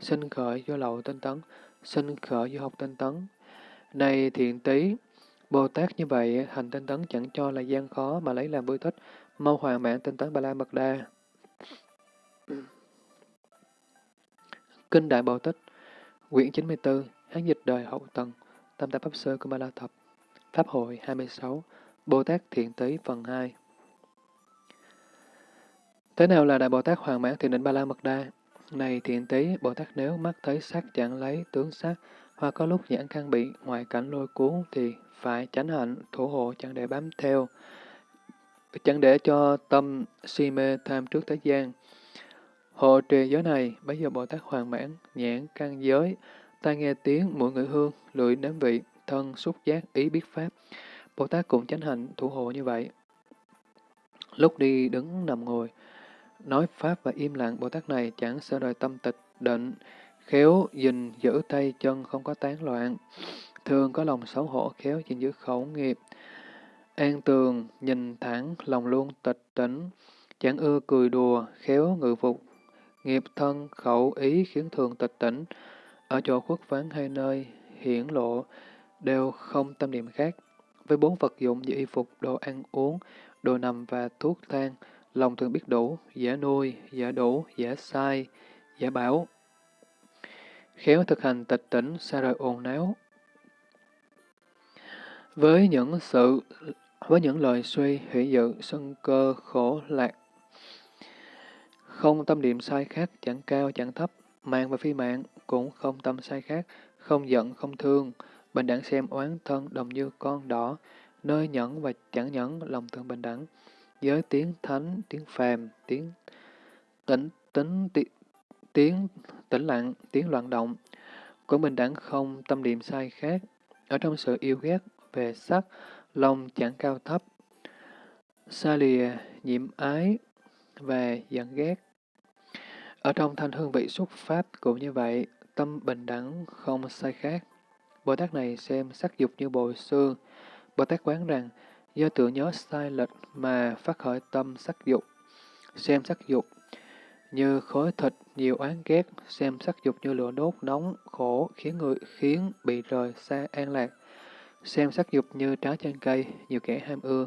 S1: sinh khởi vô lậu tinh tấn, sinh khởi vô học tinh tấn. Này thiện tí, Bồ Tát như vậy, hành tinh tấn chẳng cho là gian khó mà lấy làm vui thích, mau hoàn mãn tinh tấn Ba La Mật Đa. Kinh Đại Bồ Tích, quyển 94, Hán dịch đời hậu tần Tam Tạp Pháp Sư của Ba La Thập, Pháp hội 26, Bồ Tát Thiện Tý phần 2. Thế nào là Đại Bồ Tát hoàn mãn thiền định Ba La Mật Đa? Này thiện tế Bồ Tát nếu mắt thấy sắc chẳng lấy tướng sắc, hoặc có lúc nhãn căn bị ngoại cảnh lôi cuốn thì phải tránh hạnh, thủ hộ chẳng để bám theo, chẳng để cho tâm si mê tham trước thế gian. Hộ trì giới này, bây giờ Bồ Tát hoàn mãn, nhãn căn giới, tai nghe tiếng, mũi ngửi hương, lưỡi nếm vị, thân xúc giác, ý biết pháp. Bồ Tát cũng chánh hạnh, thủ hộ như vậy. Lúc đi, đứng, nằm, ngồi, nói pháp và im lặng, Bồ Tát này chẳng sợ đời tâm tịch, định, khéo, gìn, giữ tay chân không có tán loạn. Thường có lòng xấu hổ, khéo, gìn giữ khẩu nghiệp. An tường, nhìn thẳng, lòng luôn tịch tỉnh, chẳng ưa cười đùa, khéo ngự phục, nghiệp thân, khẩu, ý khiến thường tịch tỉnh, ở chỗ khuất vắng hay nơi hiển lộ, đều không tâm niệm khác. Với bốn vật dụng như y phục, đồ ăn uống, đồ nằm và thuốc thang, lòng thường biết đủ, giả nuôi, giả đủ, giả sai, giả bảo. Khéo thực hành tịch tỉnh, xa rời ồn náo. Với những sự, với những lời suy, hủy dự, sân cơ, khổ, lạc, không tâm niệm sai khác, chẳng cao, chẳng thấp, mạng và phi mạng, cũng không tâm sai khác, không giận, không thương, bình đẳng xem oán thân đồng như con đỏ, nơi nhẫn và chẳng nhẫn, lòng thương bình đẳng giới tiếng thánh, tiếng phàm, tiếng tĩnh, tính, tiếng tĩnh lặng, tiếng loạn động, của bình đẳng không tâm niệm sai khác, ở trong sự yêu ghét về sắc, lòng chẳng cao thấp, xa lìa, nhiễm ái và giận ghét. Ở trong thanh hương vị xuất phát cũng như vậy, tâm bình đẳng không sai khác. Bồ Tát này xem sắc dục như bồi xương. Bồ Tát quán rằng, do tưởng nhớ sai lệch mà phát khởi tâm sắc dục. Xem sắc dục như khối thịt nhiều oán ghét, xem sắc dục như lửa đốt nóng, khổ, khiến người khiến bị rời xa an lạc. Xem sắc dục như trái trên cây, nhiều kẻ ham ưa.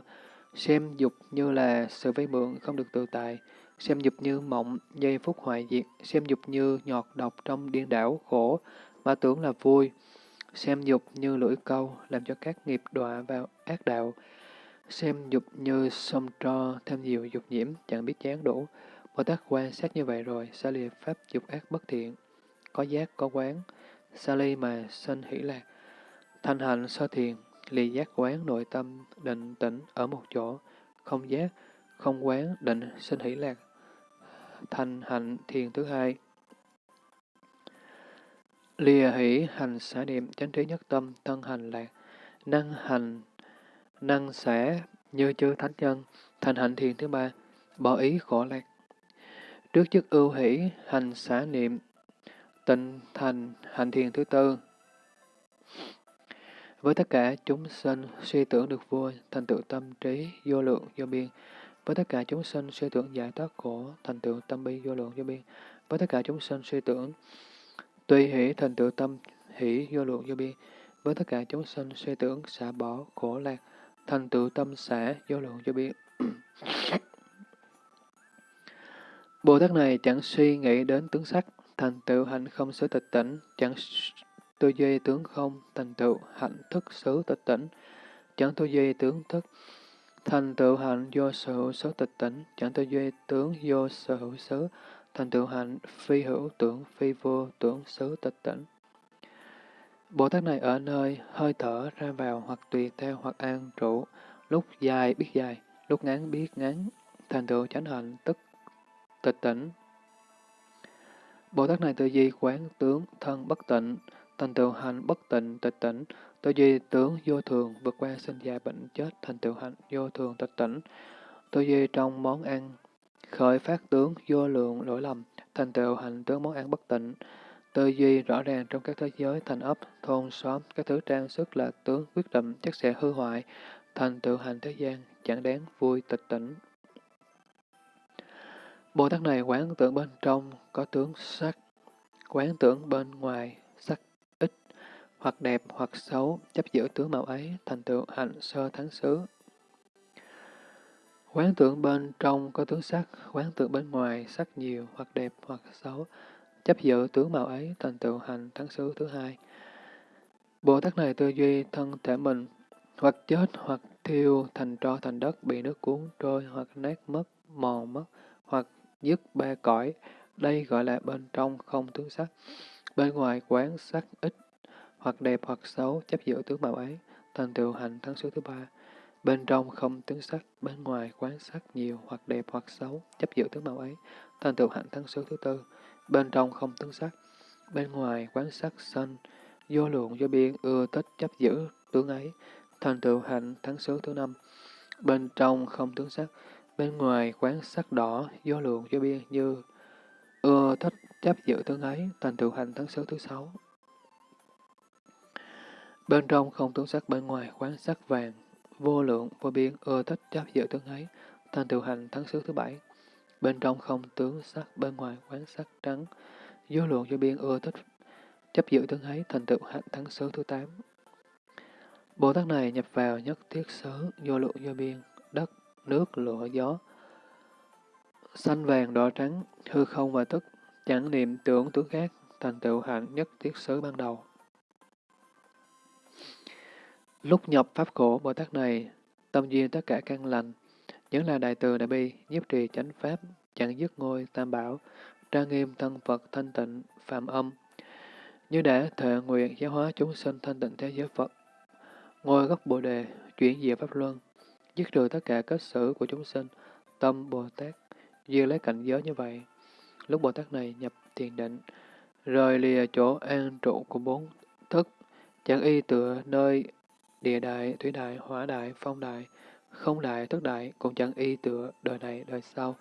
S1: Xem dục như là sự vay mượn không được tự tại. Xem dục như mộng, giây phút hoại diệt. Xem dục như nhọt độc trong điên đảo, khổ, mà tưởng là vui. Xem dục như lưỡi câu, làm cho các nghiệp đọa vào ác đạo. Xem dục như sông tro, thêm nhiều dục nhiễm, chẳng biết chán đủ. Bồ Tát quan sát như vậy rồi, xa lìa pháp dục ác bất thiện, có giác, có quán, xa ly mà sanh hỷ lạc. Thanh hạnh sơ thiền, lì giác quán nội tâm, định tĩnh ở một chỗ, không giác, không quán, định, sinh hỷ lạc. thành hạnh thiền thứ hai. Lìa hỷ hành xả niệm, chánh trí nhất tâm, thân hành lạc, năng hành năng xả như chư thánh nhân, thành hạnh thiền thứ ba, bỏ ý khổ lạc. Trước chức ưu hỷ, hành xả niệm, tịnh thành hạnh thiền thứ tư. Với tất cả chúng sinh suy tưởng được vui, thành tựu tâm trí, vô lượng, vô biên. Với tất cả chúng sinh suy tưởng giải thoát khổ, thành tựu tâm bi, vô lượng, vô biên. Với tất cả chúng sinh suy tưởng tuy hỷ, thành tựu tâm hỷ, vô lượng, vô biên. Với tất cả chúng sinh suy tưởng xả bỏ khổ lạc, thành tựu tâm xả vô lượng vô biên. Bồ Tát này chẳng suy nghĩ đến tướng sắc, thành tựu hạnh không xứ tịch tỉnh, chẳng tư duy tướng không, thành tựu hạnh thức xứ tịch tỉnh, chẳng tư duy tướng thức, thành tựu hạnh vô sở hữu xứ tịch tỉnh, chẳng tư duy tướng vô sở hữu xứ, thành tựu hạnh phi hữu tưởng phi vô tưởng xứ tịch tỉnh. Bồ Tát này ở nơi hơi thở ra vào hoặc tùy theo hoặc an trụ, lúc dài biết dài, lúc ngắn biết ngắn, thành tựu chánh hạnh tức tịch tỉnh. Bồ Tát này tự di quán tướng thân bất tịnh, thành tựu hành bất tịnh tịch tỉnh, tự di tướng vô thường vượt qua sinh già bệnh chết thành tựu hạnh vô thường tịch tỉnh, tự di trong món ăn khởi phát tướng vô lượng lỗi lầm thành tựu hành tướng món ăn bất tịnh, tư duy rõ ràng trong các thế giới thành ấp, thôn, xóm, các thứ trang sức là tướng quyết định chắc sẽ hư hoại, thành tựu hành thế gian, chẳng đáng vui tịch tỉnh. Bồ Tát này quán tưởng bên trong có tướng sắc, quán tưởng bên ngoài sắc ít, hoặc đẹp hoặc xấu, chấp giữ tướng màu ấy, thành tựu hạnh sơ thắng xứ. Quán tưởng bên trong có tướng sắc, quán tưởng bên ngoài sắc nhiều, hoặc đẹp hoặc xấu, chấp giữ tướng màu ấy, thành tựu hành thắng xứ thứ hai. Bồ Tát này tư duy thân thể mình, hoặc chết, hoặc thiêu thành tro thành đất, bị nước cuốn trôi, hoặc nát mất, mòn mất, hoặc dứt ba cõi. Đây gọi là bên trong không tướng sắc. Bên ngoài quán sắc ít, hoặc đẹp hoặc xấu, chấp giữ tướng màu ấy, thành tựu hành thắng xứ thứ ba. Bên trong không tướng sắc, bên ngoài quán sắc nhiều, hoặc đẹp hoặc xấu, chấp giữ tướng màu ấy, thành tựu hạnh thắng xứ thứ tư. Bên trong không tướng sắc, bên ngoài quán sắc sanh, vô lượng do biên ưa thích chấp giữ tướng ấy, thành tựu hạnh thắng xứ thứ năm. Bên trong không tướng sắc, bên ngoài quán sắc đỏ, vô lượng do biên như ưa thích chấp giữ tướng ấy, thành tựu hạnh thắng xứ thứ sáu. Bên trong không tướng sắc, bên ngoài quán sắc vàng, vô lượng vô biên ưa thích chấp giữ tướng ấy, thành tựu hành thắng xứ thứ bảy. Bên trong không tướng sắc, bên ngoài quán sắc trắng, vô lượng vô biên ưa thích chấp giữ tướng ấy, thành tựu hạnh thắng xứ thứ tám. Bồ Tát này nhập vào nhất thiết xứ, vô lượng vô biên, đất, nước, lửa, gió, xanh vàng đỏ trắng, hư không và tức, chẳng niệm tưởng tướng khác, thành tựu hạnh nhất thiết xứ ban đầu. Lúc nhập Pháp khổ Bồ Tát này, tâm duyên tất cả căn lành, những là đại từ đại bi, nhiếp trì chánh Pháp, chẳng dứt ngôi tam bảo, trang nghiêm thân Phật thanh tịnh, phạm âm, như đã thệ nguyện giáo hóa chúng sinh thanh tịnh thế giới Phật. Ngôi gốc Bồ Đề, chuyển diệu Pháp Luân, dứt trừ tất cả kết xử của chúng sinh, tâm Bồ Tát, duyên lấy cảnh giới như vậy. Lúc Bồ Tát này nhập thiền định, rời lìa chỗ an trụ của bốn thức, chẳng y tựa nơi địa đại, thủy đại, hỏa đại, phong đại, không đại, thức đại cũng chẳng y tựa đời này đời sau.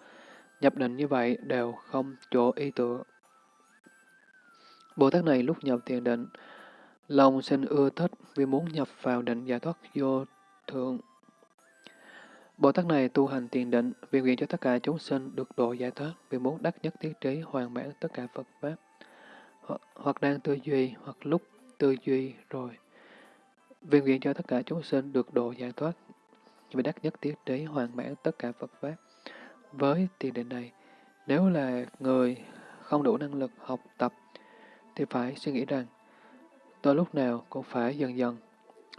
S1: Nhập định như vậy đều không chỗ y tựa. Bồ Tát này lúc nhập thiền định, lòng sinh ưa thích vì muốn nhập vào định giải thoát vô thượng. Bồ Tát này tu hành thiền định vì nguyện cho tất cả chúng sinh được độ giải thoát vì muốn đắc nhất thiết trí hoàn mãn tất cả Phật Pháp. Hoặc đang tư duy, hoặc lúc tư duy rồi Viên nguyện cho tất cả chúng sinh được độ giải thoát, vì đắc nhất tiết đế hoàn mãn tất cả Phật Pháp. Với tiền định này, nếu là người không đủ năng lực học tập, thì phải suy nghĩ rằng, tôi lúc nào cũng phải dần dần,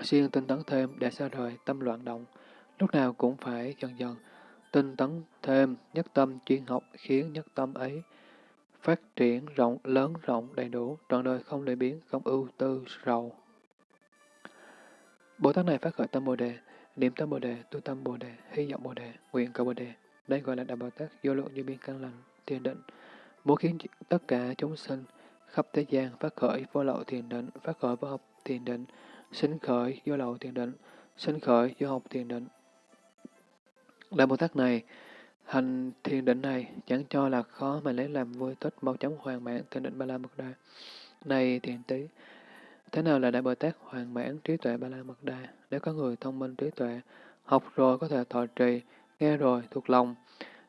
S1: siêng tinh tấn thêm để xa rời tâm loạn động, lúc nào cũng phải dần dần, tinh tấn thêm nhất tâm chuyên học khiến nhất tâm ấy phát triển rộng, lớn rộng, đầy đủ, trọn đời không lệ biến, không ưu tư, rầu. Bồ Tát này phát khởi tâm Bồ Đề, niệm tâm Bồ Đề, tu tâm Bồ Đề, hy vọng Bồ Đề, nguyện cầu Bồ Đề. Đây gọi là Đại Bồ Tát vô lượng như biên căn lành, thiền định, muốn khiến tất cả chúng sinh khắp thế gian phát khởi vô lậu thiền định, phát khởi vô học thiền định, sinh khởi vô lậu thiền định, sinh khởi vô học thiền định. Đại Bồ Tát này, hành thiền định này chẳng cho là khó mà lấy làm vui thích mau chóng hoàn mãn thiền định ba la mật đa. Này thiền tí, Thế nào là Đại Bồ Tát hoàn mãn trí tuệ Ba La Mật Đa? Nếu có người thông minh trí tuệ, học rồi có thể thọ trì, nghe rồi thuộc lòng,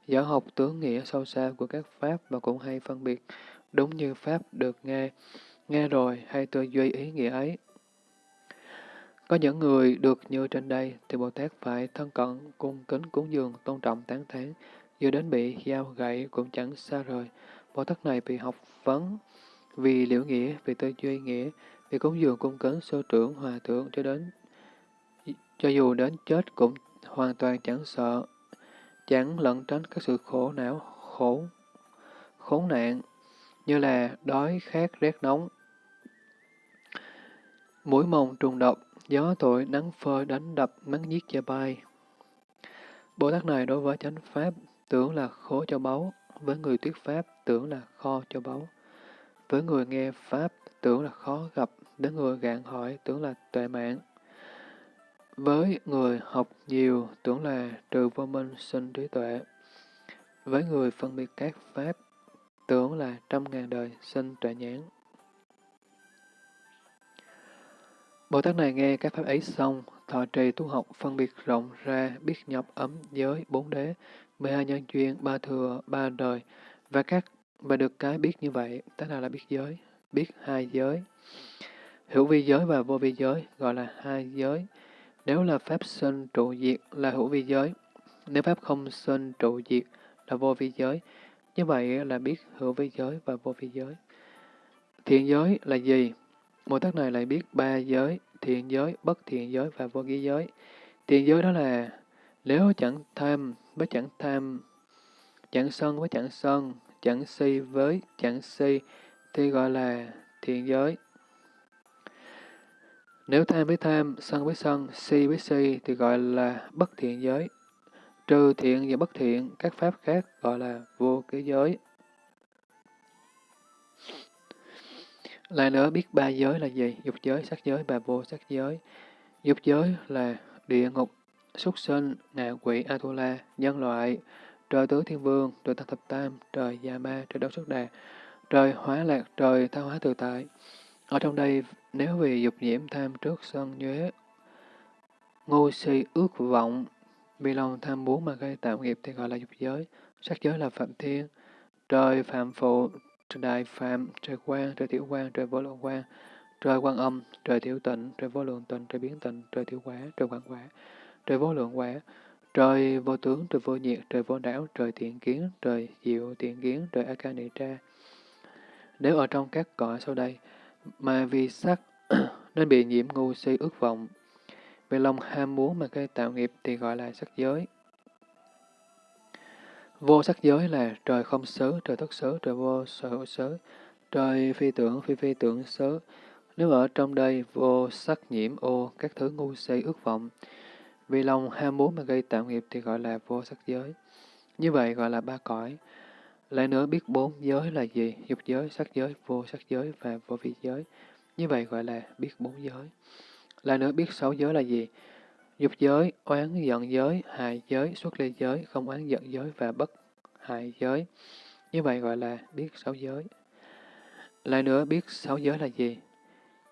S1: giỏi học tướng nghĩa sâu xa của các Pháp và cũng hay phân biệt, đúng như Pháp được nghe, nghe rồi hay tư duy ý nghĩa ấy. Có những người được như trên đây, thì Bồ Tát phải thân cận, cung kính cúng dường, tôn trọng tán thán, dù đến bị dao gậy cũng chẳng xa rời. Bồ Tát này bị học vấn, vì liễu nghĩa, vì tư duy nghĩa, vì cúng dường cung cấn sơ trưởng hòa thượng cho đến cho dù đến chết cũng hoàn toàn chẳng sợ, chẳng lẩn tránh các sự khổ não, khổ, khốn nạn, như là đói, khát, rét nóng. Mũi mồng trùng độc, gió thổi nắng phơi đánh đập nắng giết cho bay. Bồ Tát này đối với chánh pháp tưởng là khổ cho báu, với người thuyết pháp tưởng là kho cho báu. Với người nghe pháp tưởng là khó gặp, đến người gạn hỏi tưởng là tuệ mạng. Với người học nhiều tưởng là trừ vô minh sinh trí tuệ. Với người phân biệt các pháp tưởng là trăm ngàn đời sinh tuệ nhãn. Bồ Tát này nghe các pháp ấy xong, thọ trì tu học phân biệt rộng ra, biết nhập ấm giới, bốn đế, mười hai nhân duyên, ba thừa, ba đời, và các và được cái biết như vậy, thế nào là biết giới, biết hai giới. Hữu vi giới và vô vi giới gọi là hai giới. Nếu là pháp sinh trụ diệt là hữu vi giới, nếu pháp không sinh trụ diệt là vô vi giới. Như vậy là biết hữu vi giới và vô vi giới. Thiện giới là gì? một Tát này lại biết ba giới, thiện giới, bất thiện giới và vô ký giới. Thiện giới đó là nếu chẳng tham với chẳng tham, chẳng sân với chẳng sân, chẳng si với chẳng si, thì gọi là thiện giới. Nếu tham với tham, sân với sân, si với si thì gọi là bất thiện giới. Trừ thiện và bất thiện, các pháp khác gọi là vô ký giới. Lại nữa biết ba giới là gì? Dục giới, sắc giới và vô sắc giới. Dục giới là địa ngục, súc sinh, ngạ quỷ, Atula, nhân loại, trời tứ thiên vương, trời tăng thập tam, trời gia ma, trời đấu xuất đà, trời hóa lạc, trời tha hóa tự tại. Ở trong đây, nếu vì dục nhiễm tham trước sân nhuế, ngu si ước vọng, vì lòng tham muốn mà gây tạo nghiệp thì gọi là dục giới. Sắc giới là phạm thiên, trời phạm phụ, trời đại phạm, trời quan, trời tiểu quan, trời vô lượng quan, trời quan âm, trời tiểu tịnh, trời vô lượng tịnh, trời biến tịnh, trời tiểu quả, trời quảng quả, trời vô lượng quả, trời vô tướng, trời vô nhiệt, trời vô não, trời thiện kiến, trời diệu thiện kiến, trời a-kà-ni-tra. Nếu ở trong các cõi sau đây, mà vì sắc nên bị nhiễm ngu si ước vọng, vì lòng ham muốn mà gây tạo nghiệp thì gọi là sắc giới. Vô sắc giới là trời không xứ, trời thất xứ, trời vô sở hữu xứ, trời phi tưởng, phi phi tưởng xứ. Nếu ở trong đây vô sắc nhiễm ô, các thứ ngu si ước vọng, vì lòng ham muốn mà gây tạo nghiệp thì gọi là vô sắc giới. Như vậy gọi là ba cõi. Lại nữa biết bốn giới là gì? Dục giới, sắc giới, vô sắc giới và vô vi giới. Như vậy gọi là biết bốn giới. Lại nữa biết sáu giới là gì? Dục giới, oán giận giới, hại giới, xuất ly giới, không oán giận giới và bất hại giới. Như vậy gọi là biết sáu giới. Lại nữa biết sáu giới là gì?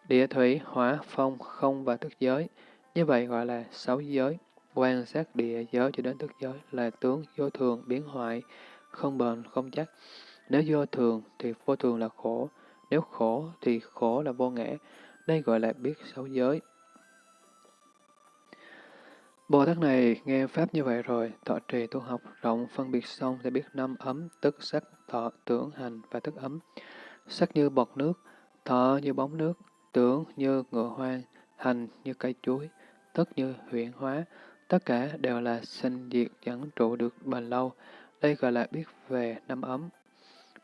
S1: Địa thủy, hỏa, phong, không và thức giới. Như vậy gọi là sáu giới. Quan sát địa giới cho đến thức giới là tướng vô thường, biến hoại, không bền, không chắc. Nếu vô thường thì vô thường là khổ, nếu khổ thì khổ là vô ngã. Đây gọi là biết sáu giới. Bồ Tát này nghe Pháp như vậy rồi, thọ trì tu học rộng phân biệt xong sẽ biết năm ấm, tức sắc, thọ, tưởng, hành và thức ấm. Sắc như bọt nước, thọ như bóng nước, tưởng như ngựa hoang, hành như cây chuối, tức như huyện hóa, tất cả đều là sinh diệt chẳng trụ được bền lâu. Đây gọi là biết về năm ấm.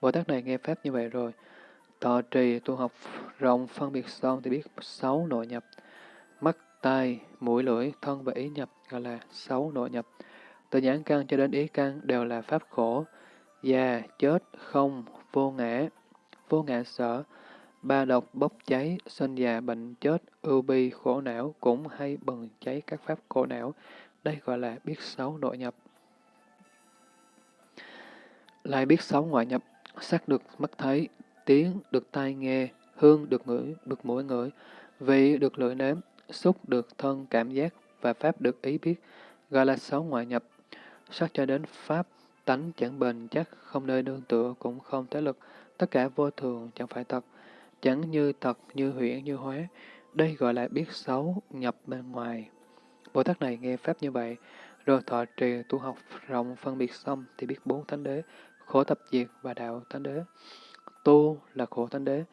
S1: Bồ Tát này nghe Pháp như vậy rồi, thọ trì tu học rộng phân biệt xong thì biết sáu nội nhập, mắt, tai, mũi, lưỡi, thân và ý nhập gọi là sáu nội nhập. Từ nhãn căn cho đến ý căn đều là pháp khổ, già, chết, không, vô ngã, vô ngã sở, ba độc bốc cháy, sinh già, bệnh chết, ưu bi, khổ não cũng hay bừng cháy các pháp khổ não. Đây gọi là biết sáu nội nhập. Lại biết sáu ngoại nhập, sắc được mắt thấy, tiếng được tai nghe, hương được ngửi, được mũi ngửi, vị được lưỡi nếm, xúc được thân cảm giác và pháp được ý biết, gọi là sáu ngoại nhập. Sắc cho đến pháp, tánh chẳng bền chắc, không nơi nương tựa, cũng không thế lực, tất cả vô thường, chẳng phải thật, chẳng như thật, như huyễn, như hóa. Đây gọi là biết xấu, nhập bên ngoài. Bồ Tát này nghe Pháp như vậy, rồi thọ trì tu học rộng phân biệt xong thì biết bốn thánh đế, khổ tập diệt và đạo thánh đế. Tu là khổ thánh đế,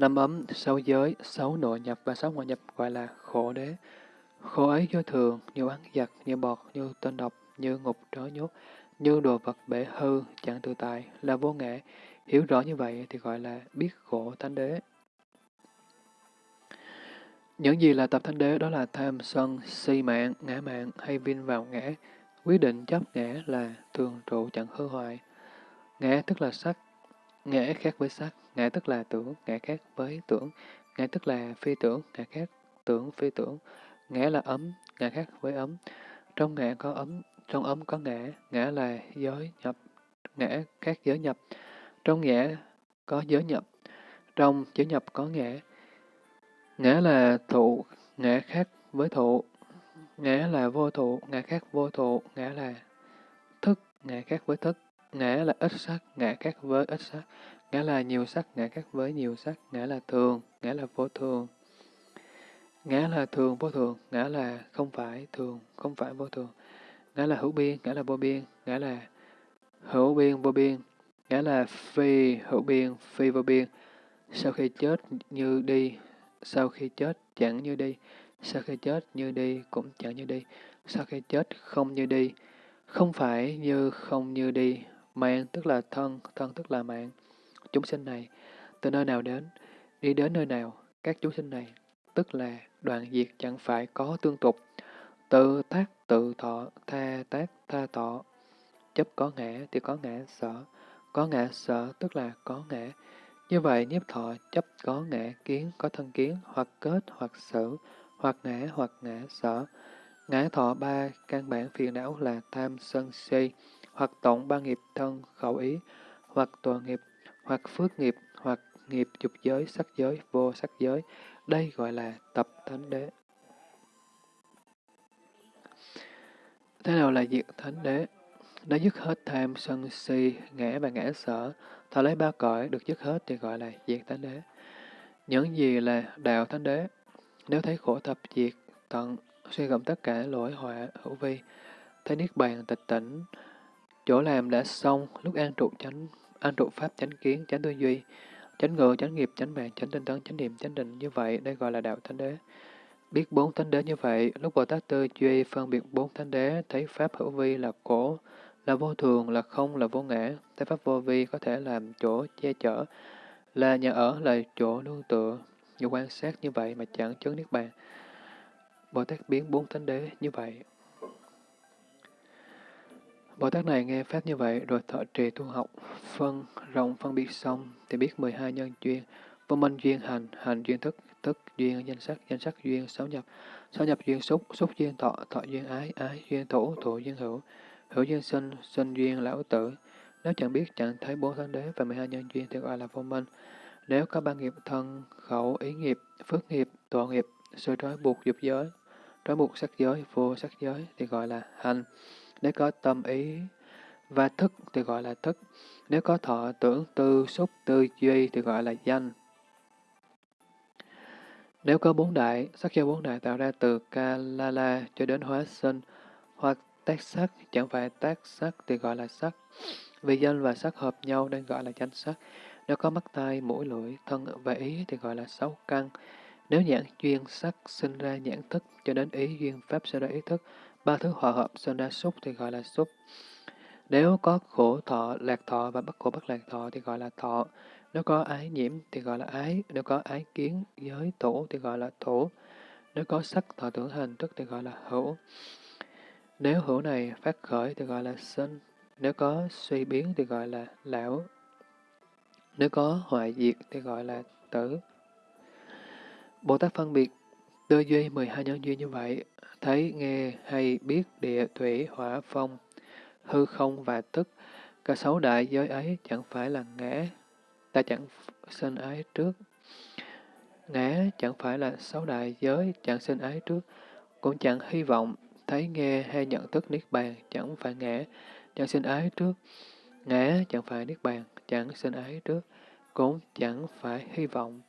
S1: Năm ấm, sáu giới, sáu nội nhập và sáu ngoại nhập gọi là khổ đế. Khổ ấy do thường, như oán giặc, như bọt, như tên độc, như ngục trói nhốt, như đồ vật bể hư, chẳng tự tại, là vô nghệ. Hiểu rõ như vậy thì gọi là biết khổ thánh đế. Những gì là tập thánh đế đó là tham sân, si mạng, ngã mạng hay vin vào ngã. Quyết định chấp ngã là thường trụ chẳng hư hoại. Ngã tức là sắc, ngã khác với sắc, ngã tức là tưởng, ngã khác với tưởng, ngã tức là phi tưởng, ngã khác tưởng phi tưởng, ngã là ấm, ngã khác với ấm. Trong ngã có ấm, trong ấm có ngã, ngã là giới nhập, ngã khác giới nhập. Trong ngã có giới nhập, trong giới nhập có ngã. Ngã là thụ, ngã khác với thụ, ngã là vô thụ, ngã khác vô thụ, ngã là thức, ngã khác với thức, ngã là ít sắc, ngã khác với ít sắc, ngã là nhiều sắc, ngã khác với nhiều sắc, ngã là thường, ngã là vô thường. Ngã là thường vô thường, ngã là không phải thường, không phải vô thường. Ngã là hữu biên, ngã là vô biên, ngã là hữu biên vô biên, ngã là phi hữu biên, phi vô biên. Sau khi chết như đi, sau khi chết chẳng như đi, sau khi chết như đi cũng chẳng như đi, sau khi chết không như đi, không phải như không như đi, mạng tức là thân, thân tức là mạng. Chúng sinh này, từ nơi nào đến, đi đến nơi nào, các chúng sinh này, tức là đoạn diệt chẳng phải có tương tục, tự tác tự thọ, tha tác tha thọ. Chấp có ngã thì có ngã sở, có ngã sở tức là có ngã. Như vậy, nhiếp thọ chấp có ngã kiến, có thân kiến, hoặc kết, hoặc xử, hoặc ngã, hoặc ngã sở. Ngã thọ ba căn bản phiền não là tham sân si, hoặc tổng ba nghiệp thân khẩu ý, hoặc tòa nghiệp, hoặc phước nghiệp, hoặc nghiệp dục giới, sắc giới, vô sắc giới. Đây gọi là tập thánh đế. Thế nào là diệt thánh đế? Đã dứt hết tham, sân si, ngã và ngã sở, thọ lấy ba cõi được dứt hết thì gọi là diệt thánh đế. Những gì là đạo thánh đế? Nếu thấy khổ tập diệt, tận, suy gẫm tất cả lỗi họa hữu vi, thấy niết bàn tịch tỉnh, chỗ làm đã xong, lúc an trụ chánh, an trụ pháp chánh kiến, chánh tư duy, chánh ngự, chánh nghiệp, chánh mạng, chánh tinh tấn, chánh niệm, chánh định như vậy, đây gọi là đạo thánh đế. Biết bốn thánh đế như vậy, lúc Bồ Tát Tư Duy phân biệt bốn thánh đế, thấy Pháp hữu vi là cổ, là vô thường, là không, là vô ngã, thấy Pháp vô vi có thể làm chỗ che chở, là nhà ở, là chỗ nương tựa. Như quan sát như vậy mà chẳng chứng Niết Bàn. Bồ Tát biến bốn thánh đế như vậy. Bồ Tát này nghe Pháp như vậy rồi thọ trì tu học, phân rộng phân biệt xong thì biết 12 nhân duyên, vô minh duyên hành, hành duyên thức, thức duyên danh sắc, danh sắc duyên sáu nhập, sáu nhập duyên xúc, xúc duyên thọ, thọ duyên ái, ái duyên thủ, thủ duyên hữu, hữu duyên sinh, sinh duyên lão tử. Nếu chẳng biết chẳng thấy bốn thánh đế và 12 nhân duyên thì gọi là vô minh. Nếu có ba nghiệp thân, khẩu, ý nghiệp, phước nghiệp, tội nghiệp, sự trói buộc dục giới, trói buộc sắc giới, vô sắc giới thì gọi là hành. Nếu có tâm ý và thức thì gọi là thức. Nếu có thọ tưởng tư xúc tư duy thì gọi là danh. Nếu có bốn đại, sắc do bốn đại tạo ra từ kalala cho đến hóa sinh, hoặc tác sắc chẳng phải tác sắc thì gọi là sắc. Vì danh và sắc hợp nhau nên gọi là danh sắc. Nếu có mắt tai, mũi, lưỡi, thân và ý thì gọi là sáu căn. Nếu nhãn duyên sắc sinh ra nhãn thức cho đến ý duyên pháp sinh ra ý thức, ba thứ hòa hợp sinh ra xúc thì gọi là xúc. Nếu có khổ thọ, lạc thọ và bất khổ bất lạc thọ thì gọi là thọ. Nếu có ái nhiễm thì gọi là ái, nếu có ái kiến, giới thủ thì gọi là thủ. Nếu có sắc thọ tưởng hành thức thì gọi là hữu. Nếu hữu này phát khởi thì gọi là sinh. Nếu có suy biến thì gọi là lão. Nếu có hoại diệt thì gọi là tử. Bồ Tát phân biệt tư duy 12 nhân duyên như vậy, thấy, nghe, hay, biết, địa, thủy, hỏa, phong, hư không và tức, cả sáu đại giới ấy chẳng phải là ngã, ta chẳng sinh ái trước. Ngã chẳng phải là sáu đại giới, chẳng sinh ái trước, cũng chẳng hy vọng, thấy nghe hay nhận thức niết bàn, chẳng phải ngã, chẳng sinh ái trước. Ngã chẳng phải niết bàn, chẳng sinh ái trước, cũng chẳng phải hy vọng.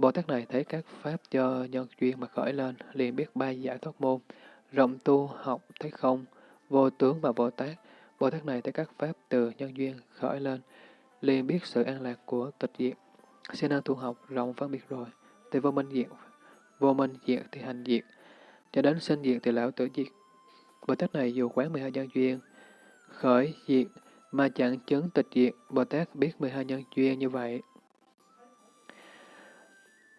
S1: Bồ Tát này thấy các pháp do nhân duyên mà khởi lên, liền biết ba giải thoát môn, rộng tu học thấy không, vô tướng và Bồ Tát. Bồ Tát này thấy các pháp từ nhân duyên khởi lên, liền biết sự an lạc của tịch diệt. Xin năng tu học rộng phân biệt rồi, thì vô minh diệt, vô minh diệt thì hành diệt, cho đến sinh diệt thì lão tử diệt. Bồ Tát này dù quán 12 nhân duyên, khởi diệt mà chẳng chứng tịch diệt, Bồ Tát biết 12 nhân duyên như vậy.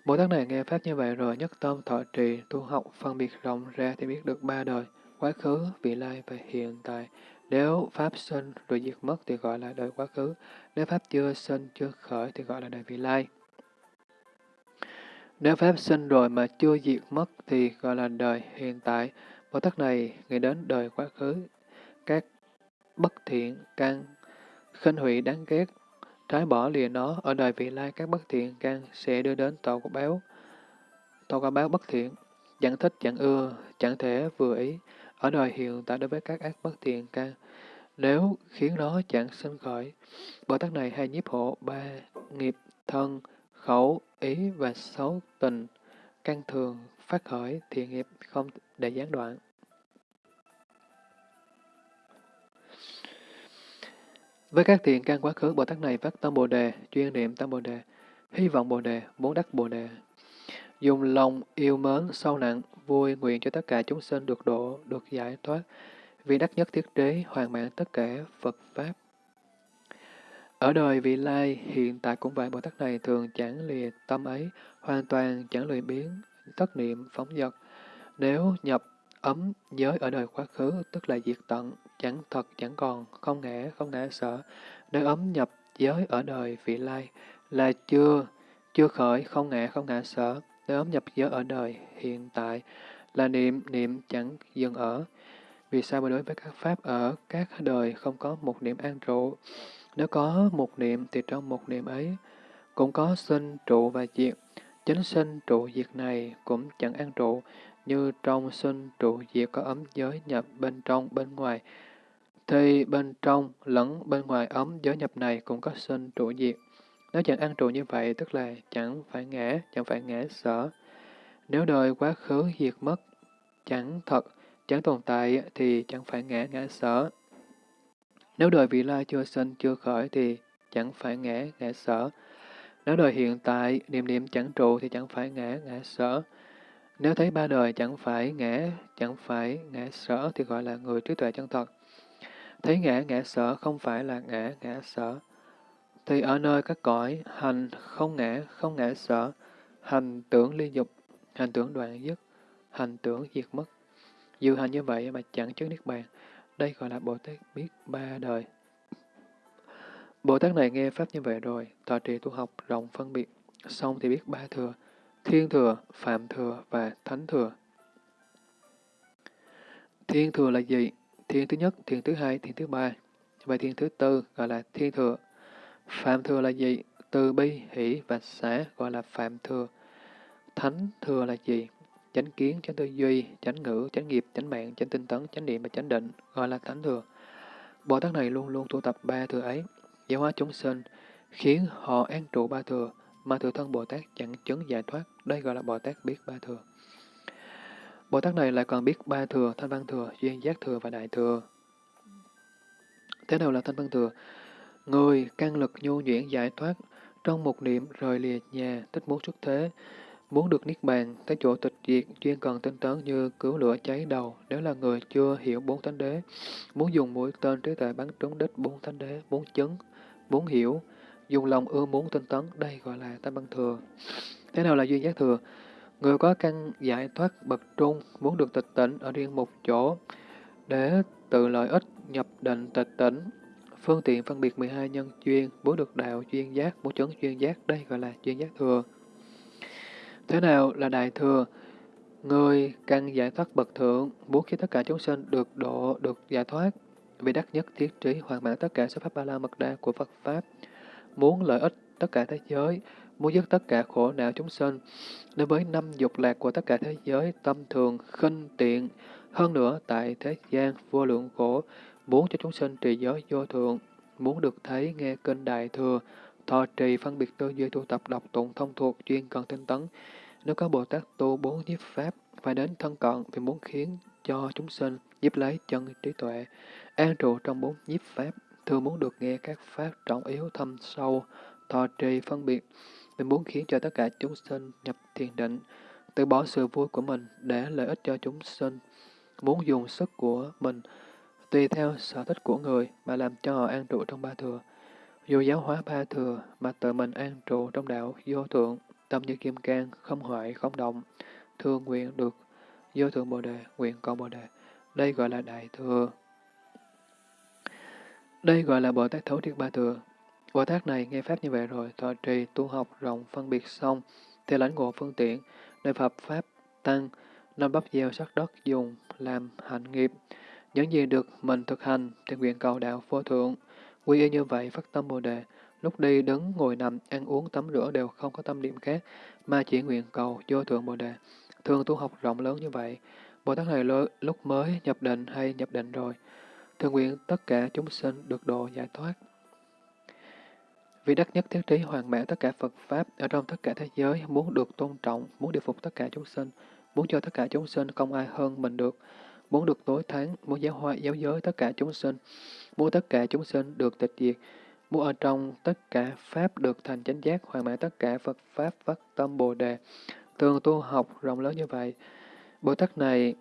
S1: Bồ Tát này nghe Pháp như vậy rồi nhất tâm thọ trì, tu học, phân biệt rộng ra thì biết được ba đời, quá khứ, vị lai và hiện tại. Nếu Pháp sinh rồi diệt mất thì gọi là đời quá khứ, nếu Pháp chưa sinh, chưa khởi thì gọi là đời vị lai. Nếu Pháp sinh rồi mà chưa diệt mất thì gọi là đời hiện tại. Bồ Tát này nghĩ đến đời quá khứ, các bất thiện, căn, khinh hủy đáng ghét, trái bỏ lìa nó, ở đời vị lai các bất thiện căn sẽ đưa đến tội quả báo. Tội quả báo bất thiện, chẳng thích, chẳng ưa, chẳng thể vừa ý, ở đời hiện tại đối với các ác bất thiện căn, nếu khiến nó chẳng sinh khởi. Bồ Tát này hay nhiếp hộ ba nghiệp thân, khẩu, ý và xấu tình, căn thường, phát khởi, thiện nghiệp không để gián đoạn. Với các thiện căn quá khứ, Bồ Tát này phát tâm Bồ Đề, chuyên niệm tâm Bồ Đề, hy vọng Bồ Đề, muốn đắc Bồ Đề. Dùng lòng yêu mến, sâu nặng, vui nguyện cho tất cả chúng sinh được độ, được giải thoát, vì đắc nhất thiết đế, hoàn mãn tất cả Phật Pháp. Ở đời vị lai, hiện tại cũng vậy, Bồ Tát này thường chẳng lìa tâm ấy, hoàn toàn chẳng lười biến, tất niệm, phóng dật. Nếu nhập ấm giới ở đời quá khứ, tức là diệt tận, chẳng thật, chẳng còn, không ngã, không ngã sợ. nơi ấm nhập giới ở đời vị lai, là chưa, chưa khởi, không ngã, không ngã sợ. nơi ấm nhập giới ở đời hiện tại, là niệm, niệm chẳng dừng ở. Vì sao mà đối với các pháp ở các đời không có một niệm an trụ? Nếu có một niệm thì trong một niệm ấy cũng có sinh trụ và diệt. Chính sinh trụ diệt này cũng chẳng an trụ, như trong sinh trụ diệt có ấm giới nhập bên trong bên ngoài. Thì bên trong lẫn bên ngoài ấm giới nhập này cũng có sinh trụ diệt. Nếu chẳng an trụ như vậy, tức là chẳng phải ngã, chẳng phải ngã sở. Nếu đời quá khứ diệt mất, chẳng thật, chẳng tồn tại thì chẳng phải ngã ngã sở. Nếu đời vị lai chưa sinh, chưa khởi thì chẳng phải ngã, ngã sở. Nếu đời hiện tại, niệm niệm chẳng trụ thì chẳng phải ngã, ngã sở. Nếu thấy ba đời chẳng phải ngã, chẳng phải ngã sở thì gọi là người trí tuệ chân thật. Thấy ngã, ngã sở không phải là ngã, ngã sở. Thì ở nơi các cõi, hành không ngã, không ngã sở, hành tưởng ly dục, hành tưởng đoạn dứt, hành tưởng diệt mất. Dự hành như vậy mà chẳng chứng niết bàn. Đây gọi là Bồ Tát biết ba đời. Bồ Tát này nghe Pháp như vậy rồi, tòa trì tu học rộng phân biệt, xong thì biết ba thừa, thiên thừa, phạm thừa và thánh thừa. Thiên thừa là gì? Thiên thứ nhất, thiên thứ hai, thiên thứ ba. Và thiên thứ tư gọi là thiên thừa. Phạm thừa là gì? Từ bi, hỷ và xả gọi là phạm thừa. Thánh thừa là gì? chánh kiến, chánh tư duy, chánh ngữ, chánh nghiệp, chánh mạng, chánh tinh tấn, chánh niệm và chánh định, gọi là thánh thừa. Bồ Tát này luôn luôn tu tập ba thừa ấy, giáo hóa chúng sinh, khiến họ an trụ ba thừa, mà thừa thân Bồ Tát chẳng chứng giải thoát, đây gọi là Bồ Tát biết ba thừa. Bồ Tát này lại còn biết ba thừa, thanh văn thừa, duyên giác thừa và đại thừa. Thế nào là thanh văn thừa? Người căn lực nhu nhuyễn giải thoát, trong một niệm rời lìa nhà, tích muốn xuất thế, Muốn được Niết Bàn, tới chỗ tịch diệt, chuyên cần tinh tấn như cứu lửa cháy đầu, nếu là người chưa hiểu bốn thánh đế. Muốn dùng mũi tên trí tuệ bắn trúng đích bốn thánh đế, bốn chứng, bốn hiểu, dùng lòng ưa muốn tinh tấn, đây gọi là tam băng thừa. Thế nào là duyên giác thừa? Người có căn giải thoát bậc trung, muốn được tịch tỉnh ở riêng một chỗ, để tự lợi ích nhập định tịch tỉnh, phương tiện phân biệt 12 nhân duyên, muốn được đạo duyên giác, muốn chứng duyên giác, đây gọi là duyên giác thừa. Thế nào là đại thừa? Người căn giải thoát bậc thượng, muốn khi tất cả chúng sinh được độ, được giải thoát, vì đắc nhất thiết trí hoàn mãn tất cả số pháp ba la mật đa của Phật Pháp, muốn lợi ích tất cả thế giới, muốn dứt tất cả khổ não chúng sinh, đối với năm dục lạc của tất cả thế giới, tâm thường, khinh tiện, hơn nữa tại thế gian vô lượng khổ, muốn cho chúng sinh trì giới vô thượng, muốn được thấy nghe kinh đại thừa, thọ trì phân biệt tư duy tu tập đọc tụng thông thuộc chuyên cần tinh tấn, nếu có Bồ Tát tu bốn nhiếp pháp, phải đến thân cận vì muốn khiến cho chúng sinh giúp lấy chân trí tuệ, an trụ trong bốn nhiếp pháp, thường muốn được nghe các pháp trọng yếu thâm sâu, thọ trì phân biệt, mình muốn khiến cho tất cả chúng sinh nhập thiền định, từ bỏ sự vui của mình để lợi ích cho chúng sinh, muốn dùng sức của mình tùy theo sở thích của người mà làm cho họ an trụ trong ba thừa, dù giáo hóa ba thừa mà tự mình an trụ trong đạo vô thượng tâm như kim cang, không hoại, không động, thương nguyện được vô thượng bồ đề, nguyện cầu bồ đề. Đây gọi là đại thừa. Đây gọi là Bồ Tát Thấu Triệt Ba Thừa. Bồ Tát này nghe Pháp như vậy rồi, thọ trì, tu học rộng, phân biệt xong, theo lãnh ngộ phương tiện, nơi Phật Pháp tăng, năm bắp gieo sắc đất dùng, làm hạnh nghiệp. Những gì được mình thực hành thì nguyện cầu đạo vô thượng. Quy y như vậy phát tâm Bồ Đề, lúc đi đứng, ngồi nằm, ăn uống, tắm rửa đều không có tâm điểm khác, mà chỉ nguyện cầu vô thượng Bồ Đề. Thường tu học rộng lớn như vậy, Bồ Tát này lúc mới nhập định hay nhập định rồi, thường nguyện tất cả chúng sinh được độ giải thoát. Vì đắc nhất thiết trí hoàn mãn tất cả Phật Pháp ở trong tất cả thế giới, muốn được tôn trọng, muốn điều phục tất cả chúng sinh, muốn cho tất cả chúng sinh không ai hơn mình được, muốn được tối thắng, muốn giáo hóa giáo giới tất cả chúng sinh, muốn tất cả chúng sinh được tịch diệt, muốn ở trong tất cả Pháp được thành chánh giác, hoàn mãn tất cả Phật Pháp phát tâm Bồ Đề. Thường tu học rộng lớn như vậy, Bồ Tát này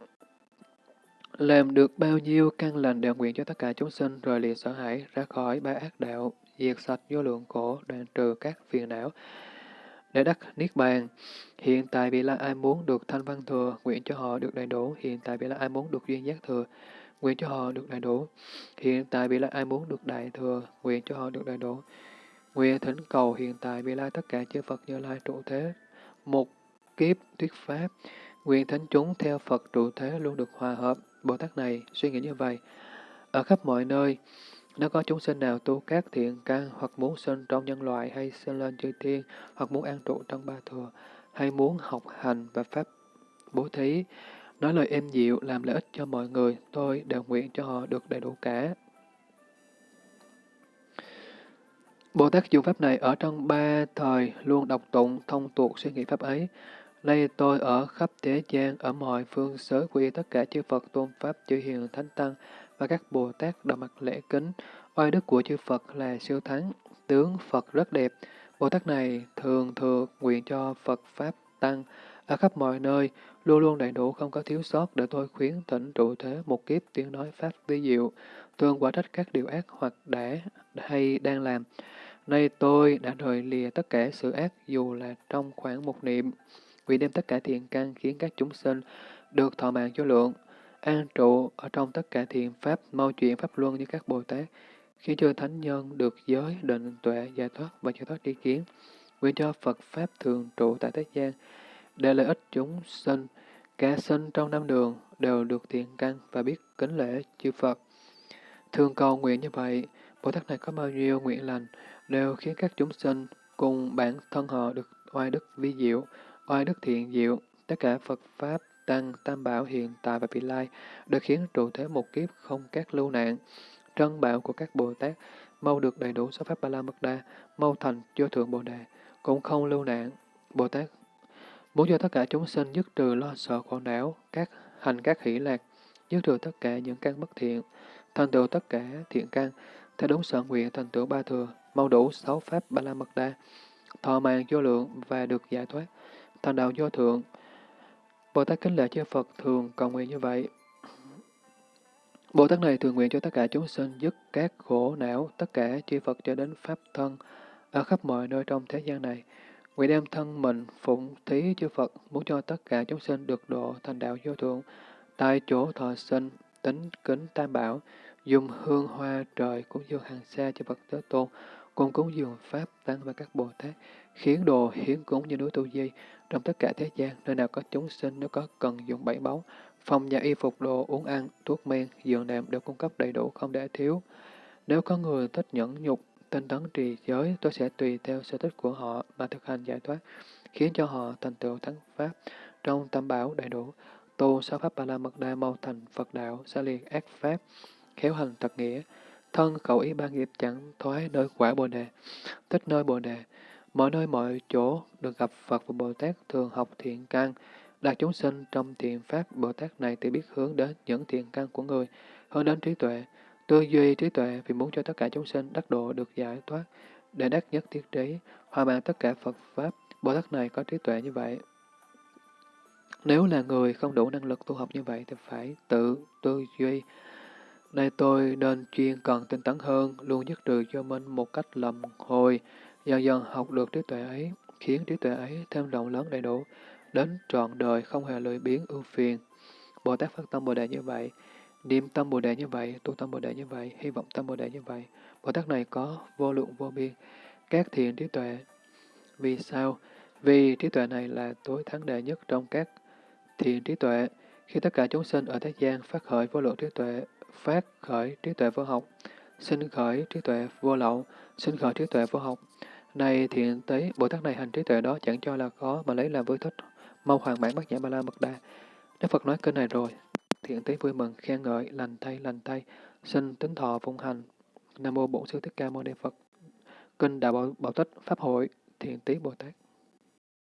S1: làm được bao nhiêu căn lành đều nguyện cho tất cả chúng sinh rồi lìa sợ hãi ra khỏi ba ác đạo, diệt sạch vô lượng khổ, đoạn trừ các phiền não, để đắc niết bàn. Hiện tại bị là ai muốn được thanh văn thừa, nguyện cho họ được đầy đủ. Hiện tại bị là ai muốn được duyên giác thừa, nguyện cho họ được đầy đủ. Hiện tại bị là ai muốn được đại thừa, nguyện cho họ được đầy đủ. Nguyện thỉnh cầu hiện tại bị lai tất cả chư Phật như lai trụ thế, một kiếp thuyết pháp. Nguyện thánh chúng theo Phật trụ thế luôn được hòa hợp. Bồ Tát này suy nghĩ như vậy. Ở khắp mọi nơi, nếu có chúng sinh nào tu các thiện căn hoặc muốn sinh trong nhân loại hay sinh lên chư thiên hoặc muốn an trụ trong ba thừa hay muốn học hành và pháp bố thí, nói lời êm dịu làm lợi ích cho mọi người, tôi đều nguyện cho họ được đầy đủ cả. Bồ Tát dùng pháp này ở trong ba thời luôn đọc tụng thông tuột suy nghĩ pháp ấy. Nay tôi ở khắp thế gian, ở mọi phương xứ quy tất cả chư Phật tôn Pháp, chư Hiền Thánh Tăng và các Bồ Tát đã mặt lễ kính. Oai đức của chư Phật là siêu thắng, tướng Phật rất đẹp. Bồ Tát này thường thừa nguyện cho Phật Pháp Tăng ở khắp mọi nơi, luôn luôn đầy đủ không có thiếu sót để tôi khuyến thỉnh trụ thế một kiếp tiếng nói Pháp vi diệu, thường quả trách các điều ác hoặc đã hay đang làm. Nay tôi đã rời lìa tất cả sự ác dù là trong khoảng một niệm vì đem tất cả thiện căn khiến các chúng sinh được thọ mạng vô lượng, an trụ ở trong tất cả thiện pháp, mau chuyện pháp luân như các Bồ Tát, khiến cho thánh nhân được giới, định, tuệ, giải thoát và giải thoát tri kiến. Nguyện cho Phật Pháp thường trụ tại thế gian, để lợi ích chúng sinh, cả sinh trong năm đường đều được thiện căn và biết kính lễ chư Phật. Thường cầu nguyện như vậy, Bồ Tát này có bao nhiêu nguyện lành, đều khiến các chúng sinh cùng bản thân họ được oai đức vi diệu, oai đức thiện diệu, tất cả Phật Pháp, Tăng, Tam Bảo hiện tại và vị lai được khiến trụ thế một kiếp không các lưu nạn. Trân bảo của các Bồ Tát mau được đầy đủ số Pháp Ba La Mật Đa, mau thành vô thượng Bồ Đề, cũng không lưu nạn. Bồ Tát muốn cho tất cả chúng sinh dứt trừ lo sợ khổ não, các hành các hỷ lạc, dứt trừ tất cả những căn bất thiện, thành tựu tất cả thiện căn, theo đúng sở nguyện thành tựu ba thừa, mau đủ sáu Pháp Ba La Mật Đa, thọ mạng vô lượng và được giải thoát thành đạo vô thượng. Bồ Tát kính lễ chư Phật thường cầu nguyện như vậy. Bồ Tát này thường nguyện cho tất cả chúng sinh dứt các khổ não, tất cả chư Phật cho đến Pháp thân, ở khắp mọi nơi trong thế gian này. Nguyện đem thân mình phụng thí chư Phật, muốn cho tất cả chúng sinh được độ thành đạo vô thượng, tại chỗ thọ sinh, tính kính tam bảo, dùng hương hoa trời cũng như hàng xa cho Phật Thế Tôn, cùng cúng dường Pháp Tăng và các Bồ Tát, khiến đồ hiến cúng như núi Tu Di, trong tất cả thế gian, nơi nào có chúng sinh nếu có cần dùng bảy báu, phòng nhà y phục đồ, uống ăn, thuốc men, giường nệm đều cung cấp đầy đủ không để thiếu. Nếu có người thích nhẫn nhục, tinh tấn trì giới, tôi sẽ tùy theo sở thích của họ mà thực hành giải thoát, khiến cho họ thành tựu thắng pháp trong tam bảo đầy đủ, tu sáu pháp ba la mật đa mau thành Phật đạo, xa liền ác pháp, khéo hành thật nghĩa, thân khẩu ý ba nghiệp chẳng thoái nơi quả bồ đề, tích nơi bồ đề, Mọi nơi mọi chỗ được gặp Phật và Bồ Tát thường học thiện căn, đạt chúng sinh trong thiện pháp Bồ Tát này thì biết hướng đến những thiện căn của người, hướng đến trí tuệ, tư duy trí tuệ vì muốn cho tất cả chúng sinh đắc độ được giải thoát, để đắc nhất thiết trí, hòa mạng tất cả Phật Pháp, Bồ Tát này có trí tuệ như vậy. Nếu là người không đủ năng lực tu học như vậy thì phải tự tư duy. Nay tôi nên chuyên cần tinh tấn hơn, luôn dứt trừ cho mình một cách lầm hồi, Dần dần học được trí tuệ ấy, khiến trí tuệ ấy thêm rộng lớn đầy đủ, đến trọn đời không hề lười biếng ưu phiền. Bồ Tát phát tâm Bồ Đề như vậy, niệm tâm Bồ Đề như vậy, tu tâm Bồ Đề như vậy, hy vọng tâm Bồ Đề như vậy. Bồ Tát này có vô lượng vô biên, các thiện trí tuệ. Vì sao? Vì trí tuệ này là tối thắng đệ nhất trong các thiện trí tuệ. Khi tất cả chúng sinh ở thế gian phát khởi vô lượng trí tuệ, phát khởi trí tuệ vô học, sinh khởi trí tuệ vô lậu, sinh khởi trí tuệ vô học. Này thiện tế, Bồ Tát này hành trí tuệ đó chẳng cho là khó mà lấy làm vui thích, mau hoàn mãn bát nhã ba la mật đa. Đức Phật nói kênh này rồi, thiện tế vui mừng, khen ngợi, lành thay, lành thay, sinh tính thọ phụng hành. Nam mô Bổn Sư Thích Ca Mâu Ni Phật. Kinh Đạo Bảo, Bảo Tích Pháp Hội, Thiện tý Bồ Tát.